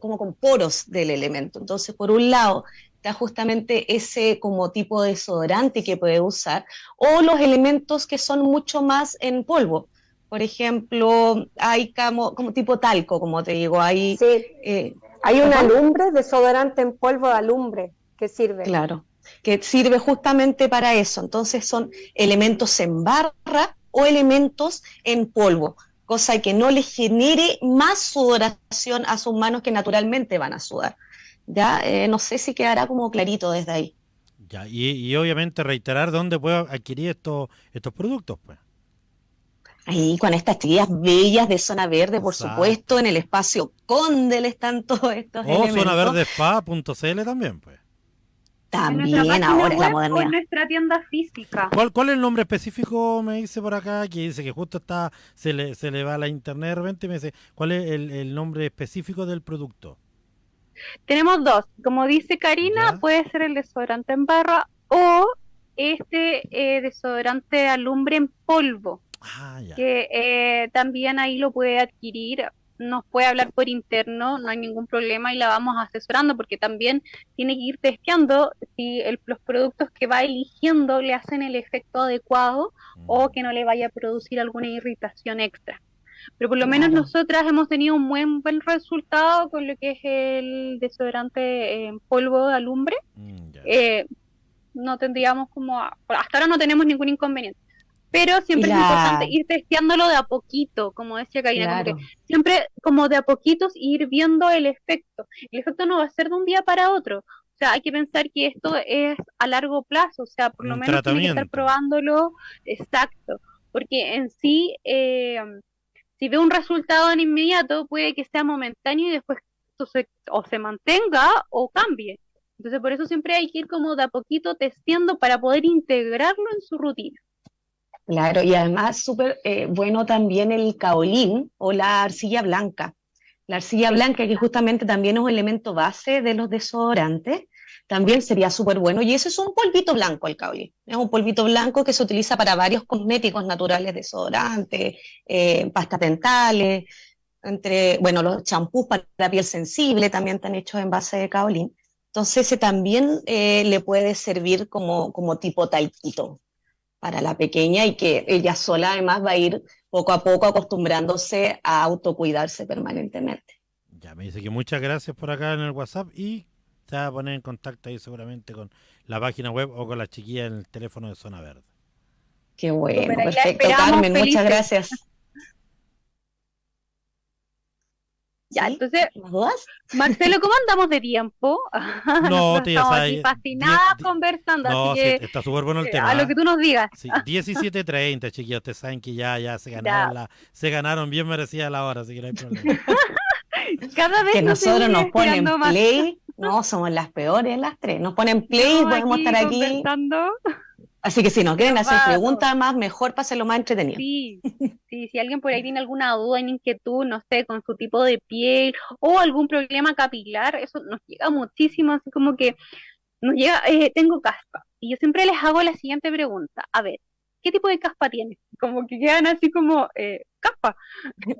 como con poros del elemento. Entonces, por un lado, está justamente ese como tipo de desodorante que puede usar, o los elementos que son mucho más en polvo. Por ejemplo, hay como, como tipo talco, como te digo, hay... Eh, hay una alumbre, desodorante en polvo de alumbre, que sirve. Claro que sirve justamente para eso. Entonces son elementos en barra o elementos en polvo, cosa que no le genere más sudoración a sus manos que naturalmente van a sudar. Ya eh, no sé si quedará como clarito desde ahí. Ya, y, obviamente reiterar dónde puedo adquirir estos, estos productos, pues. Ahí con estas chiquillas bellas de Zona Verde, por supuesto, en el espacio Condel están todos estos o zonaverdespa.cl también, pues. También ahora la modernidad. nuestra tienda física. ¿Cuál, ¿Cuál es el nombre específico? Me dice por acá, que dice que justo está, se le, se le va a la internet de repente y me dice, ¿cuál es el, nombre específico del producto? Tenemos dos. Como dice Karina, puede ser el desodorante en barra o este eh, desodorante alumbre en polvo. Ah, que eh, también ahí lo puede adquirir nos puede hablar por interno, no hay ningún problema y la vamos asesorando porque también tiene que ir testeando si los productos que va eligiendo le hacen el efecto adecuado o mm. que no le vaya a producir alguna irritación extra. Pero por lo menos nosotras hemos tenido un buen, buen resultado con lo que es el desodorante en polvo de alumbre. Mm, eh, no tendríamos como, hasta ahora no tenemos ningún inconveniente pero siempre es importante ir testeándolo de a poquito, como decía Karina, siempre como de a poquitos ir viendo el efecto. El efecto no va a ser de un día para otro. O sea, hay que pensar que esto es a largo plazo, o sea, por lo menos tiene que estar probándolo exacto, porque en sí, eh, si ve un resultado en inmediato, puede que sea momentáneo y después o se mantenga o cambie. Entonces, por eso siempre hay que ir como de a poquito testeando para poder integrarlo en su rutina. Claro, y además súper eh, bueno también el caolín o la arcilla blanca. La arcilla blanca, que justamente también es un elemento base de los desodorantes, también sería súper bueno. Y eso es un polvito blanco, el caolín. Es un polvito blanco que se utiliza para varios cosméticos naturales, desodorantes, eh, pastas dentales, entre, bueno, los champús para la piel sensible también están hechos en base de caolín. Entonces ese también eh, le puede servir como, como tipo talquito para la pequeña y que ella sola además va a ir poco a poco acostumbrándose a autocuidarse permanentemente. Ya me dice que muchas gracias por acá en el WhatsApp y se va a poner en contacto ahí seguramente con la página web o con la chiquilla en el teléfono de Zona Verde. Qué bueno, perfecto, Carmen, muchas gracias. Ya, entonces, Marcelo, ¿cómo andamos de tiempo? No, tía, Estamos aquí fascinadas conversando, no, así que, está súper bueno el tema. A lo que tú nos digas. Sí, 17.30, chiquillos, ustedes saben que ya, ya se ganaron, La, se ganaron bien merecida la hora, así que no hay problema. Cada vez que nosotros nos ponen play, no, somos las peores las tres, nos ponen play, y podemos estar aquí. Así que si nos quieren hacer preguntas más, mejor hacerlo más entretenido. Sí, sí, si alguien por ahí tiene alguna duda, inquietud, no sé, con su tipo de piel o algún problema capilar, eso nos llega muchísimo, así como que nos llega, eh, tengo caspa. Y yo siempre les hago la siguiente pregunta, a ver, ¿qué tipo de caspa tienes? Como que quedan así como, eh, caspa.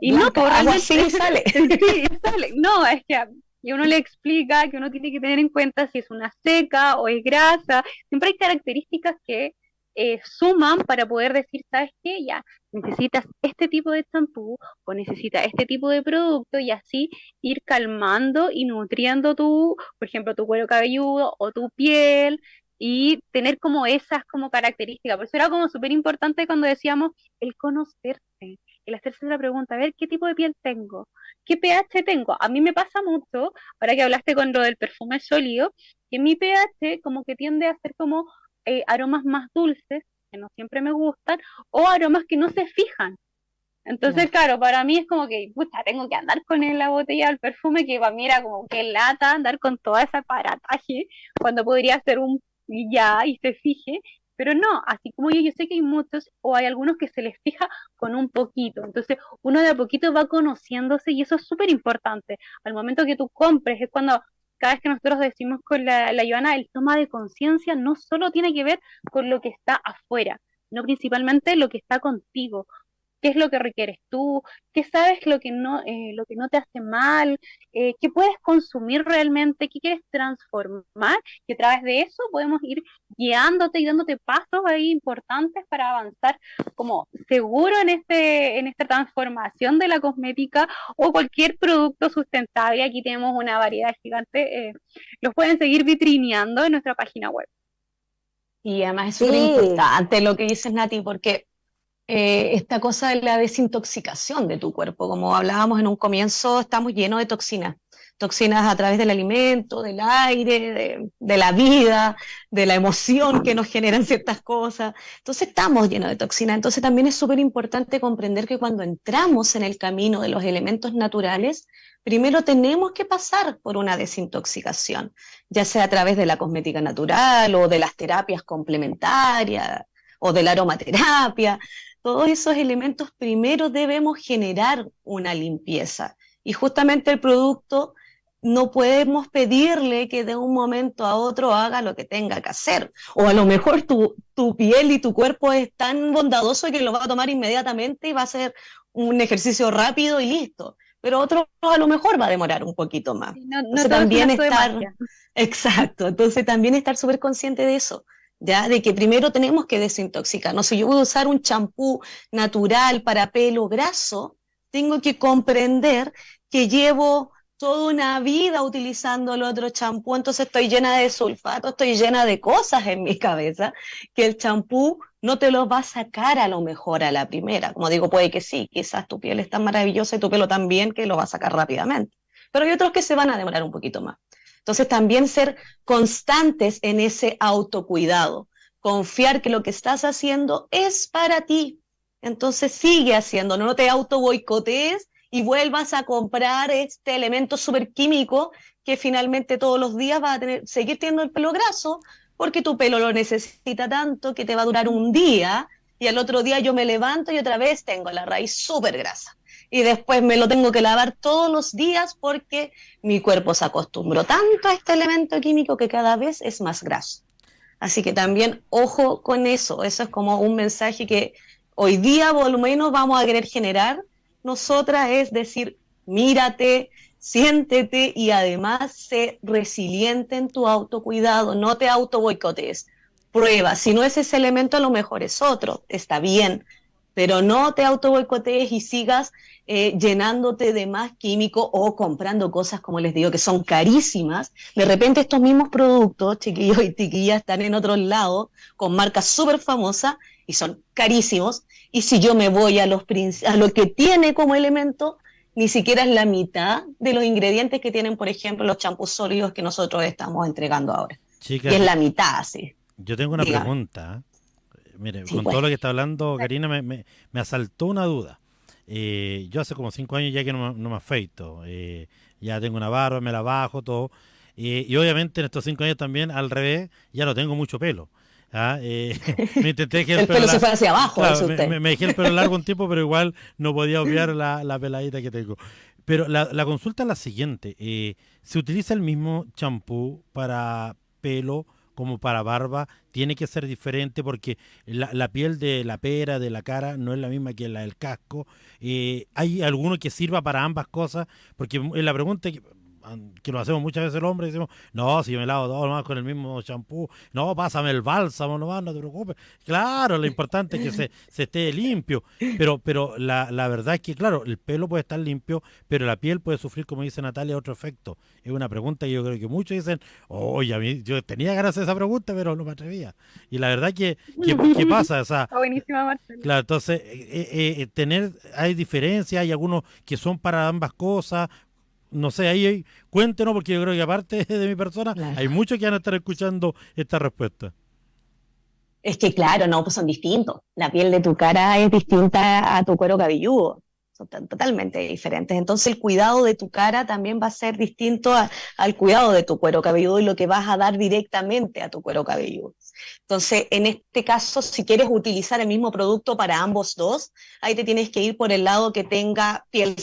Y no, por algo así sale. sí, sale. No, es que y uno le explica que uno tiene que tener en cuenta si es una seca o es grasa. Siempre hay características que eh, suman para poder decir, ¿sabes qué? Ya, necesitas este tipo de champú o necesitas este tipo de producto y así ir calmando y nutriendo tu, por ejemplo, tu cuero cabelludo o tu piel y tener como esas como características. Por eso era como súper importante cuando decíamos el conocerse, el hacerse la pregunta, a ver qué tipo de piel tengo, qué pH tengo. A mí me pasa mucho, ahora que hablaste con lo del perfume sólido, que mi pH como que tiende a ser como eh, aromas más dulces, que no siempre me gustan, o aromas que no se fijan. Entonces, claro, para mí es como que, pucha, tengo que andar con la botella del perfume, que para mí era como que lata andar con toda esa aparataje, cuando podría ser un ya y se fije, pero no, así como yo, yo sé que hay muchos o hay algunos que se les fija con un poquito. Entonces, uno de a poquito va conociéndose y eso es súper importante. Al momento que tú compres, es cuando cada vez que nosotros decimos con la, la Joana, el toma de conciencia no solo tiene que ver con lo que está afuera, sino principalmente lo que está contigo, qué es lo que requieres tú, qué sabes lo que no, eh, lo que no te hace mal, eh, qué puedes consumir realmente, qué quieres transformar, y a través de eso podemos ir guiándote y dándote pasos ahí importantes para avanzar como seguro en este, en esta transformación de la cosmética o cualquier producto sustentable. Aquí tenemos una variedad gigante. Eh, los pueden seguir vitrineando en nuestra página web. Y además es súper importante lo que dices, Nati, porque eh, esta cosa de la desintoxicación de tu cuerpo. Como hablábamos en un comienzo, estamos llenos de toxinas. Toxinas a través del alimento, del aire, de, la vida, de la emoción que nos generan ciertas cosas. Entonces estamos llenos de toxinas. Entonces también es súper importante comprender que cuando entramos en el camino de los elementos naturales, primero tenemos que pasar por una desintoxicación, ya sea a través de la cosmética natural o de las terapias complementarias o de la aromaterapia todos esos elementos primero debemos generar una limpieza. Y justamente el producto no podemos pedirle que de un momento a otro haga lo que tenga que hacer. O a lo mejor tu, tu piel y tu cuerpo es tan bondadoso que lo va a tomar inmediatamente y va a ser un ejercicio rápido y listo. Pero otro a lo mejor va a demorar un poquito más. No, también estar, exacto, entonces también estar súper consciente de eso. De que primero tenemos que desintoxicarnos. Si yo voy a usar un champú natural para pelo graso, tengo que comprender que llevo toda una vida utilizando el otro champú, entonces estoy llena de sulfato, estoy llena de cosas en mi cabeza, que el champú no te lo va a sacar a lo mejor a la primera. Como digo, puede que sí, quizás tu piel es tan maravillosa y tu pelo también que lo va a sacar rápidamente. Pero hay otros que se van a demorar un poquito más. Entonces también ser constantes en ese autocuidado, confiar que lo que estás haciendo es para ti. Entonces sigue haciendo, no te auto boicotees y vuelvas a comprar este elemento superquímico que finalmente todos los días va a tener, seguir teniendo el pelo graso porque tu pelo lo necesita tanto que te va a durar un día y al otro día yo me levanto y otra vez tengo la raíz súper grasa y después me lo tengo que lavar todos los días porque mi cuerpo se acostumbró tanto a este elemento químico que cada vez es más graso. Así que también ojo con eso, eso es como un mensaje que hoy día por lo vamos a querer generar nosotras, es decir, mírate, siéntete y además sé resiliente en tu autocuidado, no te auto boicotees. Prueba, si no es ese elemento, a lo mejor es otro, está bien, pero no te auto boicotees y sigas eh, llenándote de más químico o comprando cosas, como les digo, que son carísimas. De repente estos mismos productos, chiquillos y chiquillas, están en otros lados con marcas súper famosas y son carísimos. Y si yo me voy a, los, a lo que tiene como elemento, ni siquiera es la mitad de los ingredientes que tienen, por ejemplo, los champús sólidos que nosotros estamos entregando ahora. y es la mitad, sí. Yo tengo una pregunta. Mire, con todo lo que está hablando, Karina, me, me, asaltó una duda. Eh, yo hace como cinco años ya que no, me afeito. Eh, ya tengo una barba, me la bajo, todo. Eh, y obviamente en estos cinco años también, al revés, ya no tengo mucho pelo. ¿ah? me intenté que el, pelo, se fue hacia abajo. me, me, dejé el pelo largo un tiempo, pero igual no podía obviar la, la peladita que tengo. Pero la, la consulta es la siguiente. ¿Se utiliza el mismo champú para pelo? Como para barba tiene que ser diferente porque la, piel de la pera, de la cara, no es la misma que la del casco. Eh, ¿Hay alguno que sirva para ambas cosas? Porque la pregunta que que lo hacemos muchas veces el hombre, decimos, no, si yo me lavo todo más con el mismo champú, no, pásame el bálsamo nomás, no te preocupes. Claro, lo importante es que se, se esté limpio, pero, pero la, la, verdad es que, claro, el pelo puede estar limpio, pero la piel puede sufrir, como dice Natalia, otro efecto. Es una pregunta que yo creo que muchos dicen, oye, a mí, yo tenía ganas de esa pregunta, pero no me atrevía. Y la verdad que, ¿qué pasa? O sea, buenísima, Marcelo. Claro, entonces, eh, eh, eh, tener, hay diferencias, hay algunos que son para ambas cosas, no sé, ahí cuéntenos, porque yo creo que aparte de mi persona, hay muchos que van a estar escuchando esta respuesta. Es que claro, no, pues son distintos. La piel de tu cara es distinta a tu cuero cabelludo. Son totalmente diferentes. Entonces el cuidado de tu cara también va a ser distinto al cuidado de tu cuero cabelludo y lo que vas a dar directamente a tu cuero cabelludo. Entonces, en este caso, si quieres utilizar el mismo producto para ambos dos, ahí te tienes que ir por el lado que tenga piel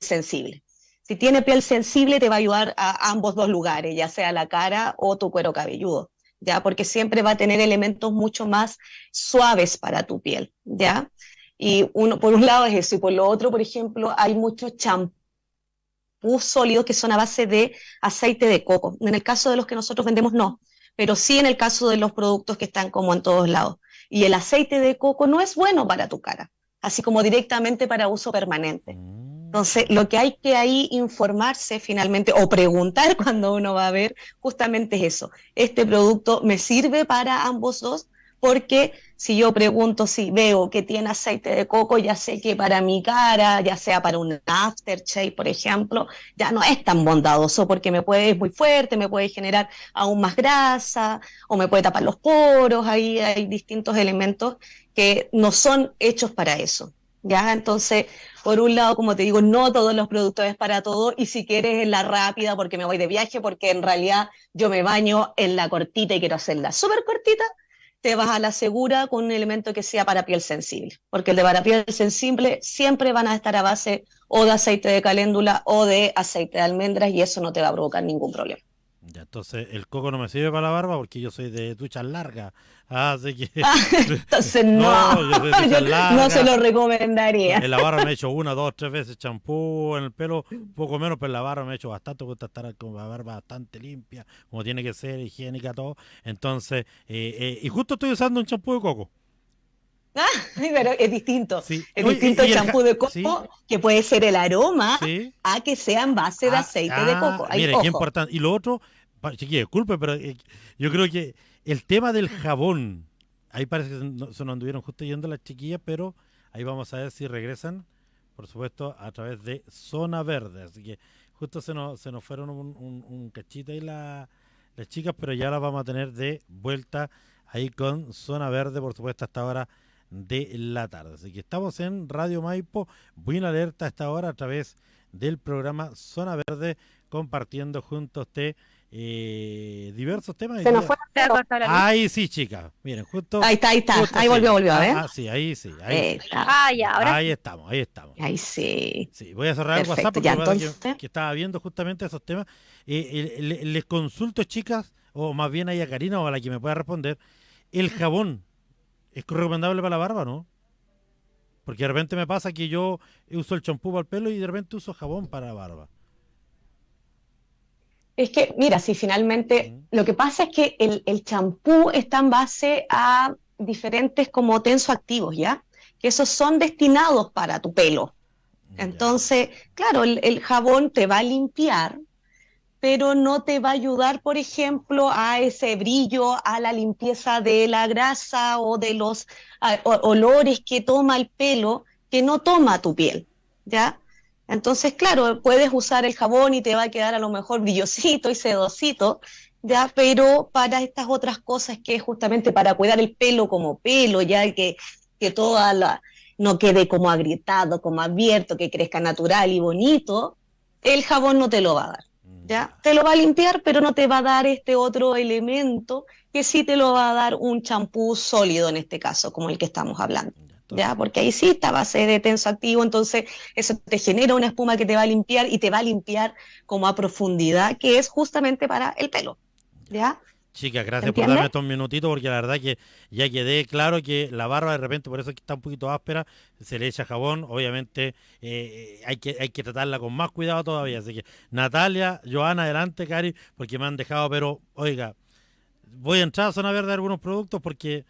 sensible. Si tiene piel sensible, te va a ayudar a ambos dos lugares, ya sea la cara o tu cuero cabelludo. ¿ya? Porque siempre va a tener elementos mucho más suaves para tu piel, ¿ya? Y uno, por un lado es eso, y por lo otro, por ejemplo, hay muchos champús sólidos que son a base de aceite de coco. En el caso de los que nosotros vendemos, no, pero sí en el caso de los productos que están como en todos lados. Y el aceite de coco no es bueno para tu cara, así como directamente para uso permanente. Entonces, lo que hay que ahí informarse finalmente o preguntar cuando uno va a ver justamente es eso. ¿Este producto me sirve para ambos dos? porque si yo pregunto si veo que tiene aceite de coco, ya sé que para mi cara, ya sea para un aftershave, por ejemplo, ya no es tan bondadoso porque me puede, es muy fuerte, me puede generar aún más grasa o me puede tapar los poros, ahí hay distintos elementos que no son hechos para eso. ¿Ya? Entonces, por un lado, como te digo, no todos los productos es para todo, y si quieres en la rápida, porque me voy de viaje, porque en realidad yo me baño en la cortita y quiero hacerla súper cortita, te vas a la segura con un elemento que sea para piel sensible, porque el de para piel sensible siempre van a estar a base o de aceite de caléndula o de aceite de almendras y eso no te va a provocar ningún problema. Ya, entonces el coco no me sirve para la barba porque yo soy de duchas largas. Así que. Ah, entonces no, no, se lo recomendaría. En la barba me he hecho una, dos, tres veces champú, en el pelo poco menos, pero en la barba me he hecho bastante. Gusta estar con la barba bastante limpia, como tiene que ser, higiénica, todo. Entonces, eh, eh, y justo estoy usando un champú de coco. Ah, pero es distinto. Es distinto el champú de coco, que puede ser el aroma, a que sea en base de ah, aceite de coco. Ah, mire, qué importante. Y lo otro, chiquilla, disculpe, pero eh, yo creo que el tema del jabón, ahí parece que se nos anduvieron justo yendo las chiquillas, pero ahí vamos a ver si regresan, por supuesto, a través de Zona Verde. Así que justo se nos, se nos fueron un, cachito ahí las chicas, pero ya las vamos a tener de vuelta ahí con Zona Verde, por supuesto, hasta ahora de la tarde. Así que estamos en Radio Maipo, buena alerta a esta hora a través del programa Zona Verde, compartiendo junto a usted eh, diversos temas. Se nos fue Ahí sí, chicas. Miren, justo. Ahí está, ahí está. ahí volvió, volvió, a ver. Ah, sí, ahí sí. Ahí, Ah, ya, ahora. Ahí estamos, ahí estamos. Ahí sí. Sí, voy a cerrar el WhatsApp porque entonces... que, estaba viendo justamente esos temas. Eh, les consulto, chicas, o más bien ahí a Karina o a la que me pueda responder. El jabón ¿Es recomendable para la barba, no? Porque de repente me pasa que yo uso el champú para el pelo y de repente uso jabón para la barba. Es que, mira, si finalmente lo que pasa es que el champú está en base a diferentes como tensoactivos, ¿ya? Que esos son destinados para tu pelo. Entonces, claro, el, jabón te va a limpiar, pero no te va a ayudar, por ejemplo, a ese brillo, a la limpieza de la grasa o de los olores que toma el pelo, que no toma tu piel, ¿ya? Entonces, claro, puedes usar el jabón y te va a quedar a lo mejor brillosito y sedosito, ¿ya? Pero para estas otras cosas que es justamente para cuidar el pelo como pelo, ya que, que toda la no quede como agrietado, como abierto, que crezca natural y bonito, el jabón no te lo va a dar. ¿ya? Te lo va a limpiar, pero no te va a dar este otro elemento que sí te lo va a dar un champú sólido en este caso, como el que estamos hablando. ¿Ya? Porque ahí sí está base de tenso activo, entonces eso te genera una espuma que te va a limpiar y te va a limpiar como a profundidad, que es justamente para el pelo. ¿Ya? Chicas, gracias por darme estos minutitos porque la verdad que ya quedé claro que la barba de repente, por eso que está un poquito áspera, se le echa jabón, obviamente eh, hay, que, hay que tratarla con más cuidado todavía. Así que Natalia, Joana, adelante, Cari, porque me han dejado, pero oiga, voy a entrar a zona verde de algunos productos porque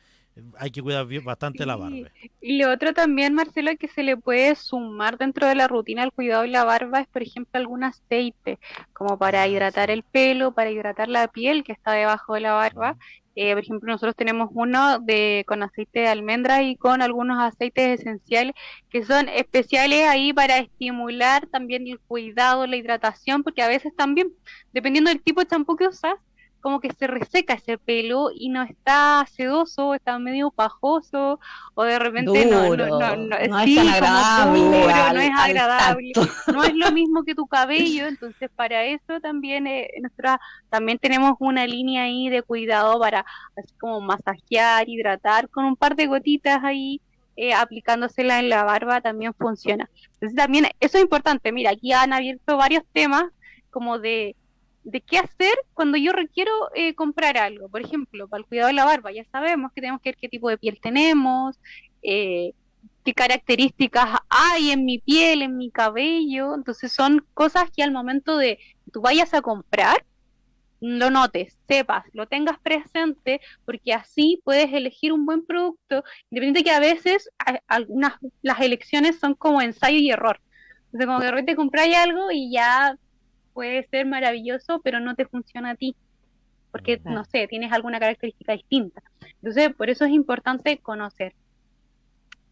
hay que cuidar bastante la barba. Y lo otro también, Marcelo, que se le puede sumar dentro de la rutina del cuidado de la barba es, por ejemplo, algún aceite, como para ah, hidratar el pelo, para hidratar la piel que está debajo de la barba. Eh, por ejemplo, nosotros tenemos uno de con aceite de almendra y con algunos aceites esenciales que son especiales ahí para estimular también el cuidado, la hidratación, porque a veces también, dependiendo del tipo de champú que usas, como que se reseca ese pelo y no está sedoso, está medio pajoso, o de repente no, no, no, no, es agradable, no es agradable, no es lo mismo que tu cabello, entonces para eso también eh, nosotros también tenemos una línea ahí de cuidado para así como masajear, hidratar con un par de gotitas ahí. Eh, aplicándosela en la barba también funciona. Entonces también eso es importante. Mira, aquí han abierto varios temas como de de qué hacer cuando yo requiero eh, comprar algo. Por ejemplo, para el cuidado de la barba, ya sabemos que tenemos que ver qué tipo de piel tenemos, eh, qué características hay en mi piel, en mi cabello. Entonces son cosas que al momento de tú vayas a comprar, lo notes, sepas, lo tengas presente, porque así puedes elegir un buen producto, independiente que a veces algunas las elecciones son como ensayo y error. Entonces, como que de compráis algo y ya puede ser maravilloso, pero no te funciona a ti, porque, no sé, tienes alguna característica distinta. Entonces, por eso es importante conocer.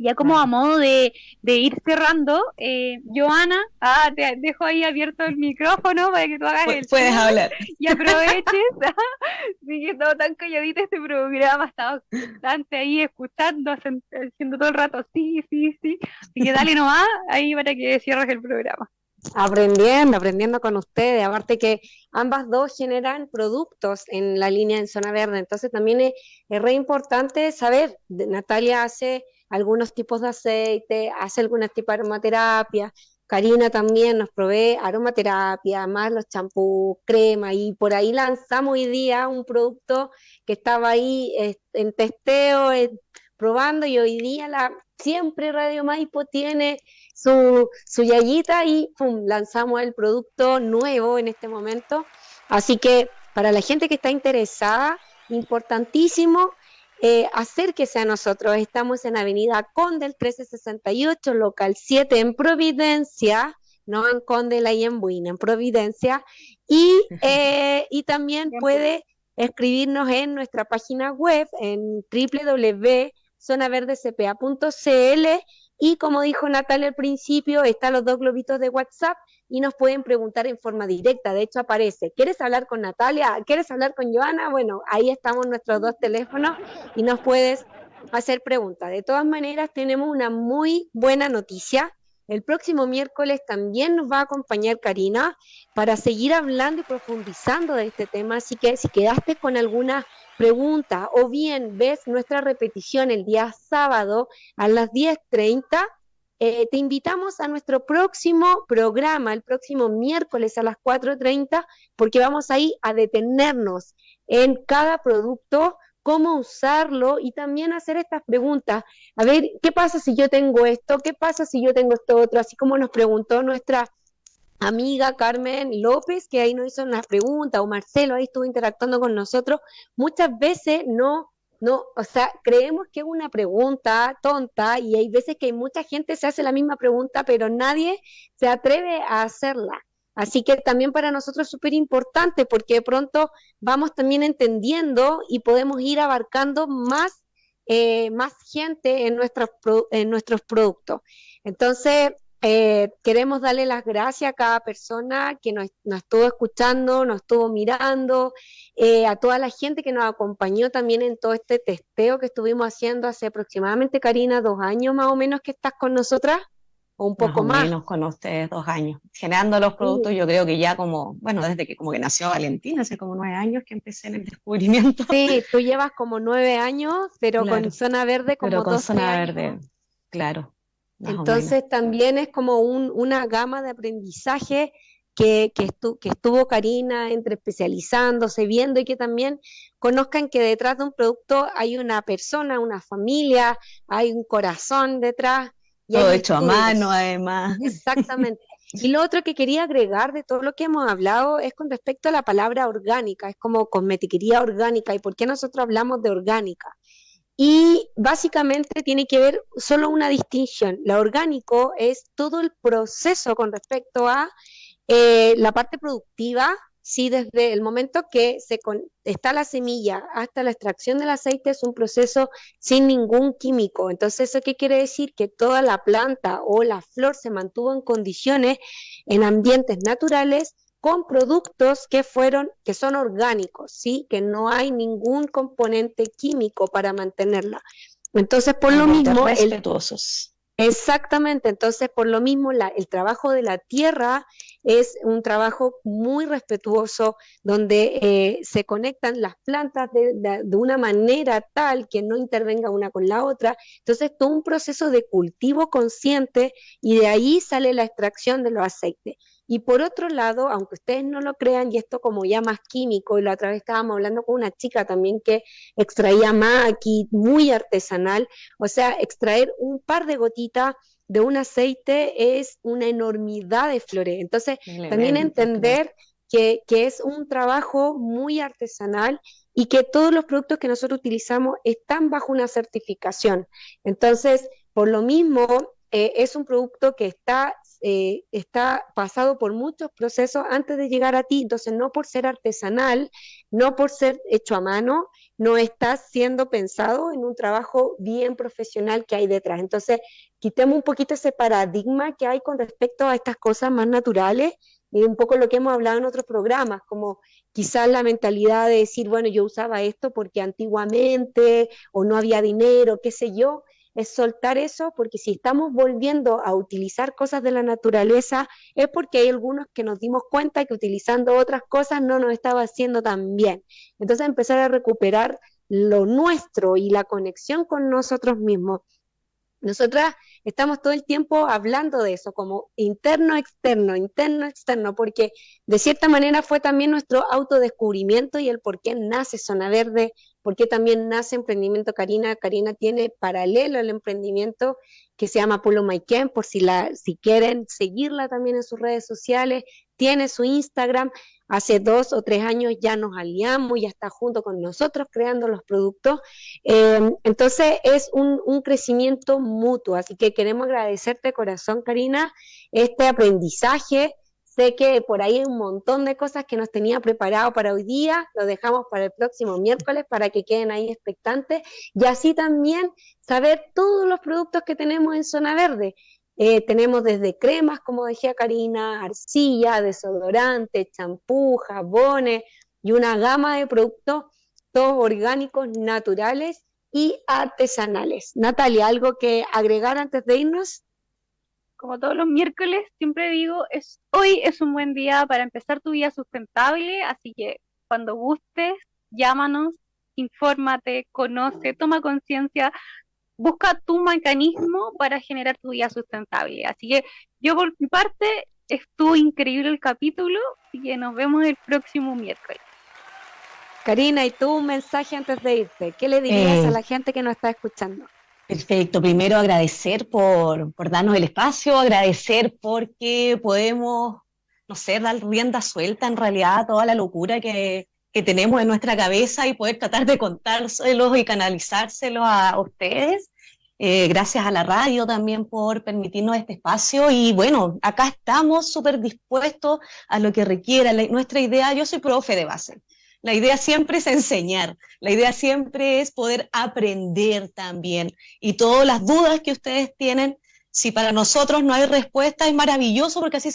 Ya como a modo de, ir cerrando, eh, Joana, ah, te dejo ahí abierto el micrófono para que tú hagas el Puedes hablar. y aproveches. sí, que estado tan calladita este programa, estaba bastante ahí escuchando, haciendo todo el rato, sí, sí, sí. Así que dale nomás ahí para que cierres el programa. Aprendiendo, aprendiendo con ustedes. Aparte que ambas dos generan productos en la línea en zona verde. Entonces también es, es re importante saber, Natalia hace algunos tipos de aceite, hace algunos tipos de aromaterapia. Karina también nos provee aromaterapia, más los champús, crema, y por ahí lanzamos hoy día un producto que estaba ahí en testeo, probando, y hoy día la, siempre Radio Maipo tiene su, su yayita y ¡pum! lanzamos el producto nuevo en este momento. Así que para la gente que está interesada, importantísimo eh, acérquese a nosotros. Estamos en Avenida Conde, el 1368, local 7 en Providencia, no en Conde la y en Buina, en Providencia. Y, eh, y también puede escribirnos en nuestra página web en www.zonaverdecpa.cl y como dijo Natalia al principio, están los dos globitos de WhatsApp y nos pueden preguntar en forma directa. De hecho, aparece, ¿quieres hablar con Natalia? ¿Quieres hablar con Joana? Bueno, ahí estamos nuestros dos teléfonos y nos puedes hacer preguntas. De todas maneras, tenemos una muy buena noticia. El próximo miércoles también nos va a acompañar Karina para seguir hablando y profundizando de este tema. Así que si quedaste con alguna pregunta o bien ves nuestra repetición el día sábado a las 10.30, eh, te invitamos a nuestro próximo programa, el próximo miércoles a las 4.30, porque vamos ahí a detenernos en cada producto, cómo usarlo y también hacer estas preguntas. A ver, ¿qué pasa si yo tengo esto? ¿Qué pasa si yo tengo esto otro? Así como nos preguntó nuestra amiga Carmen López, que ahí nos hizo una pregunta, o Marcelo ahí estuvo interactuando con nosotros, muchas veces no no, o sea, creemos que es una pregunta tonta y hay veces que mucha gente se hace la misma pregunta, pero nadie se atreve a hacerla. Así que también para nosotros es súper importante porque de pronto vamos también entendiendo y podemos ir abarcando más, eh, más gente en nuestros, en nuestros productos. Entonces, eh, queremos darle las gracias a cada persona que nos, estuvo escuchando, nos estuvo mirando, eh, a toda la gente que nos acompañó también en todo este testeo que estuvimos haciendo hace aproximadamente, Karina, dos años más o menos que estás con nosotras, o un poco más. menos con ustedes, dos años. Generando los productos, yo creo que ya como, bueno, desde que como que nació Valentina, hace como nueve años que empecé en el descubrimiento. Sí, tú llevas como nueve años, pero con Zona Verde como pero con Zona Verde, claro. Entonces también es como una gama de aprendizaje que, que, estuvo Karina entre especializándose, viendo y que también conozcan que detrás de un producto hay una persona, una familia, hay un corazón detrás. Todo hecho a mano además. Exactamente. Y lo otro que quería agregar de todo lo que hemos hablado es con respecto a la palabra orgánica, es como cosmetiquería orgánica. ¿Y por qué nosotros hablamos de orgánica? y básicamente tiene que ver solo una distinción. La orgánico es todo el proceso con respecto a eh, la parte productiva, sí, desde el momento que se está la semilla hasta la extracción del aceite es un proceso sin ningún químico. Entonces, ¿eso qué quiere decir? Que toda la planta o la flor se mantuvo en condiciones, en ambientes naturales, con productos que fueron, que son orgánicos, ¿sí? Que no hay ningún componente químico para mantenerla. Entonces, por lo mismo... Respetuosos. Exactamente, entonces por lo mismo el trabajo de la tierra es un trabajo muy respetuoso donde eh, se conectan las plantas de, de, una manera tal que no intervenga una con la otra. Entonces, todo un proceso de cultivo consciente y de ahí sale la extracción de los aceites. Y por otro lado, aunque ustedes no lo crean, y esto como ya más químico, y la otra vez estábamos hablando con una chica también que extraía maqui, muy artesanal, o sea, extraer un par de gotitas de un aceite es una enormidad de flores. Entonces, también entender que, que, es un trabajo muy artesanal y que todos los productos que nosotros utilizamos están bajo una certificación. Entonces, por lo mismo, eh, es un producto que está, eh, está pasado por muchos procesos antes de llegar a ti, entonces no por ser artesanal, no por ser hecho a mano, no está siendo pensado en un trabajo bien profesional que hay detrás. Entonces, quitemos un poquito ese paradigma que hay con respecto a estas cosas más naturales y un poco lo que hemos hablado en otros programas, como quizás la mentalidad de decir, bueno, yo usaba esto porque antiguamente o no había dinero, qué sé yo, es soltar eso, porque si estamos volviendo a utilizar cosas de la naturaleza, es porque hay algunos que nos dimos cuenta que utilizando otras cosas no nos estaba haciendo tan bien. Entonces empezar a recuperar lo nuestro y la conexión con nosotros mismos. Nosotras estamos todo el tiempo hablando de eso, como interno, externo, interno, externo, porque de cierta manera fue también nuestro autodescubrimiento y el por qué nace Zona Verde, por qué también nace Emprendimiento Karina. Karina tiene paralelo al emprendimiento que se llama Polo Maiken, por si, la, si quieren seguirla también en sus redes sociales, tiene su Instagram, hace dos o tres años ya nos aliamos, ya está junto con nosotros creando los productos. Em, entonces es un, un, crecimiento mutuo, así que queremos agradecerte corazón, Karina, este aprendizaje. Sé que por ahí hay un montón de cosas que nos tenía preparado para hoy día, lo dejamos para el próximo miércoles para que queden ahí expectantes y así también saber todos los productos que tenemos en Zona Verde. Eh, tenemos desde cremas, como decía Karina, arcilla, desodorante, champú, jabones y una gama de productos, todos orgánicos, naturales y artesanales. Natalia, ¿algo que agregar antes de irnos? Como todos los miércoles, siempre digo, es, hoy es un buen día para empezar tu vida sustentable, así que cuando gustes, llámanos, infórmate, conoce, toma conciencia busca tu mecanismo para generar tu vida sustentable. Así que yo por mi parte estuvo increíble el capítulo y que nos vemos el próximo miércoles. Karina, ¿y tú un mensaje antes de irte? ¿Qué le dirías a eh, la gente que nos está escuchando? Perfecto, primero agradecer por, por darnos el espacio, agradecer porque podemos, no sé, dar rienda suelta en realidad a toda la locura que, que tenemos en nuestra cabeza y poder tratar de contárselos y canalizárselos a ustedes. Eh, gracias a la radio también por permitirnos este espacio y bueno, acá estamos súper dispuestos a lo que requiera. nuestra idea, yo soy profe de base, la idea siempre es enseñar, la idea siempre es poder aprender también y todas las dudas que ustedes tienen, si para nosotros no hay respuesta, es maravilloso porque así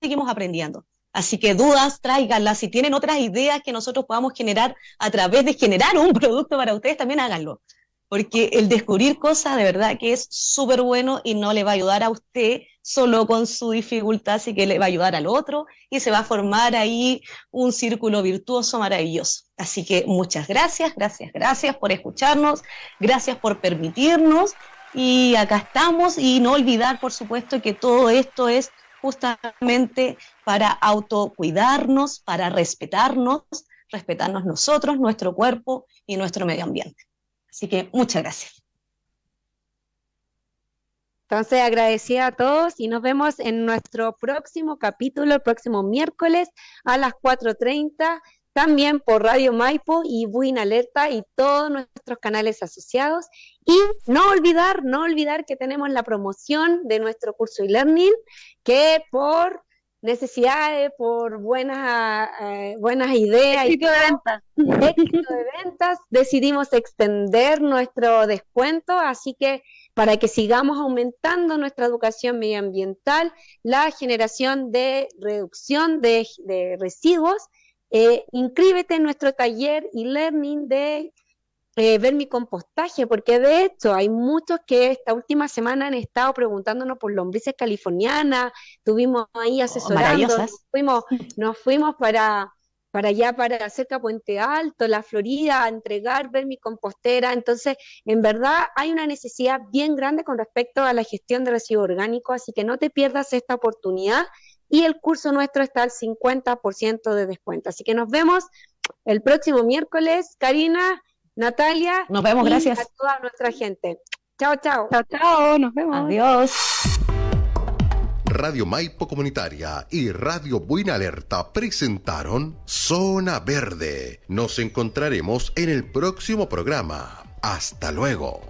seguimos aprendiendo. Así que dudas, tráiganlas. Si tienen otras ideas que nosotros podamos generar a través de generar un producto para ustedes, también háganlo. Porque el descubrir cosas de verdad que es súper bueno y no le va a ayudar a usted solo con su dificultad, así que le va a ayudar al otro y se va a formar ahí un círculo virtuoso maravilloso. Así que muchas gracias, gracias, gracias por escucharnos, gracias por permitirnos y acá estamos y no olvidar, por supuesto, que todo esto es justamente para autocuidarnos, para respetarnos, respetarnos nosotros, nuestro cuerpo y nuestro medio ambiente. Así que muchas gracias. Entonces, agradecida a todos y nos vemos en nuestro próximo capítulo, el próximo miércoles a las 4.30 también por Radio Maipo y Buin Alerta y todos nuestros canales asociados. Y no olvidar, no olvidar que tenemos la promoción de nuestro curso e-learning, que por necesidades, por buenas, eh, buenas ideas éxito de ventas. éxito de ventas, decidimos extender nuestro descuento, así que para que sigamos aumentando nuestra educación medioambiental, la generación de reducción de, de residuos. Eh, inscríbete en nuestro taller y learning de eh, ver mi compostaje, porque de hecho hay muchos que esta última semana han estado preguntándonos por lombrices californianas, estuvimos ahí oh, asesorando, nos, fuimos, nos fuimos para, para allá, para cerca Puente Alto, la Florida, a entregar ver mi compostera. Entonces, en verdad hay una necesidad bien grande con respecto a la gestión de residuos orgánicos, así que no te pierdas esta oportunidad y el curso nuestro está al 50% de descuento. Así que nos vemos el próximo miércoles. Karina, Natalia. Nos vemos, gracias. A toda nuestra gente. Chao, chao. Chao, chao. Nos vemos. Adiós. Radio Maipo Comunitaria y Radio Buena Alerta presentaron Zona Verde. Nos encontraremos en el próximo programa. Hasta luego.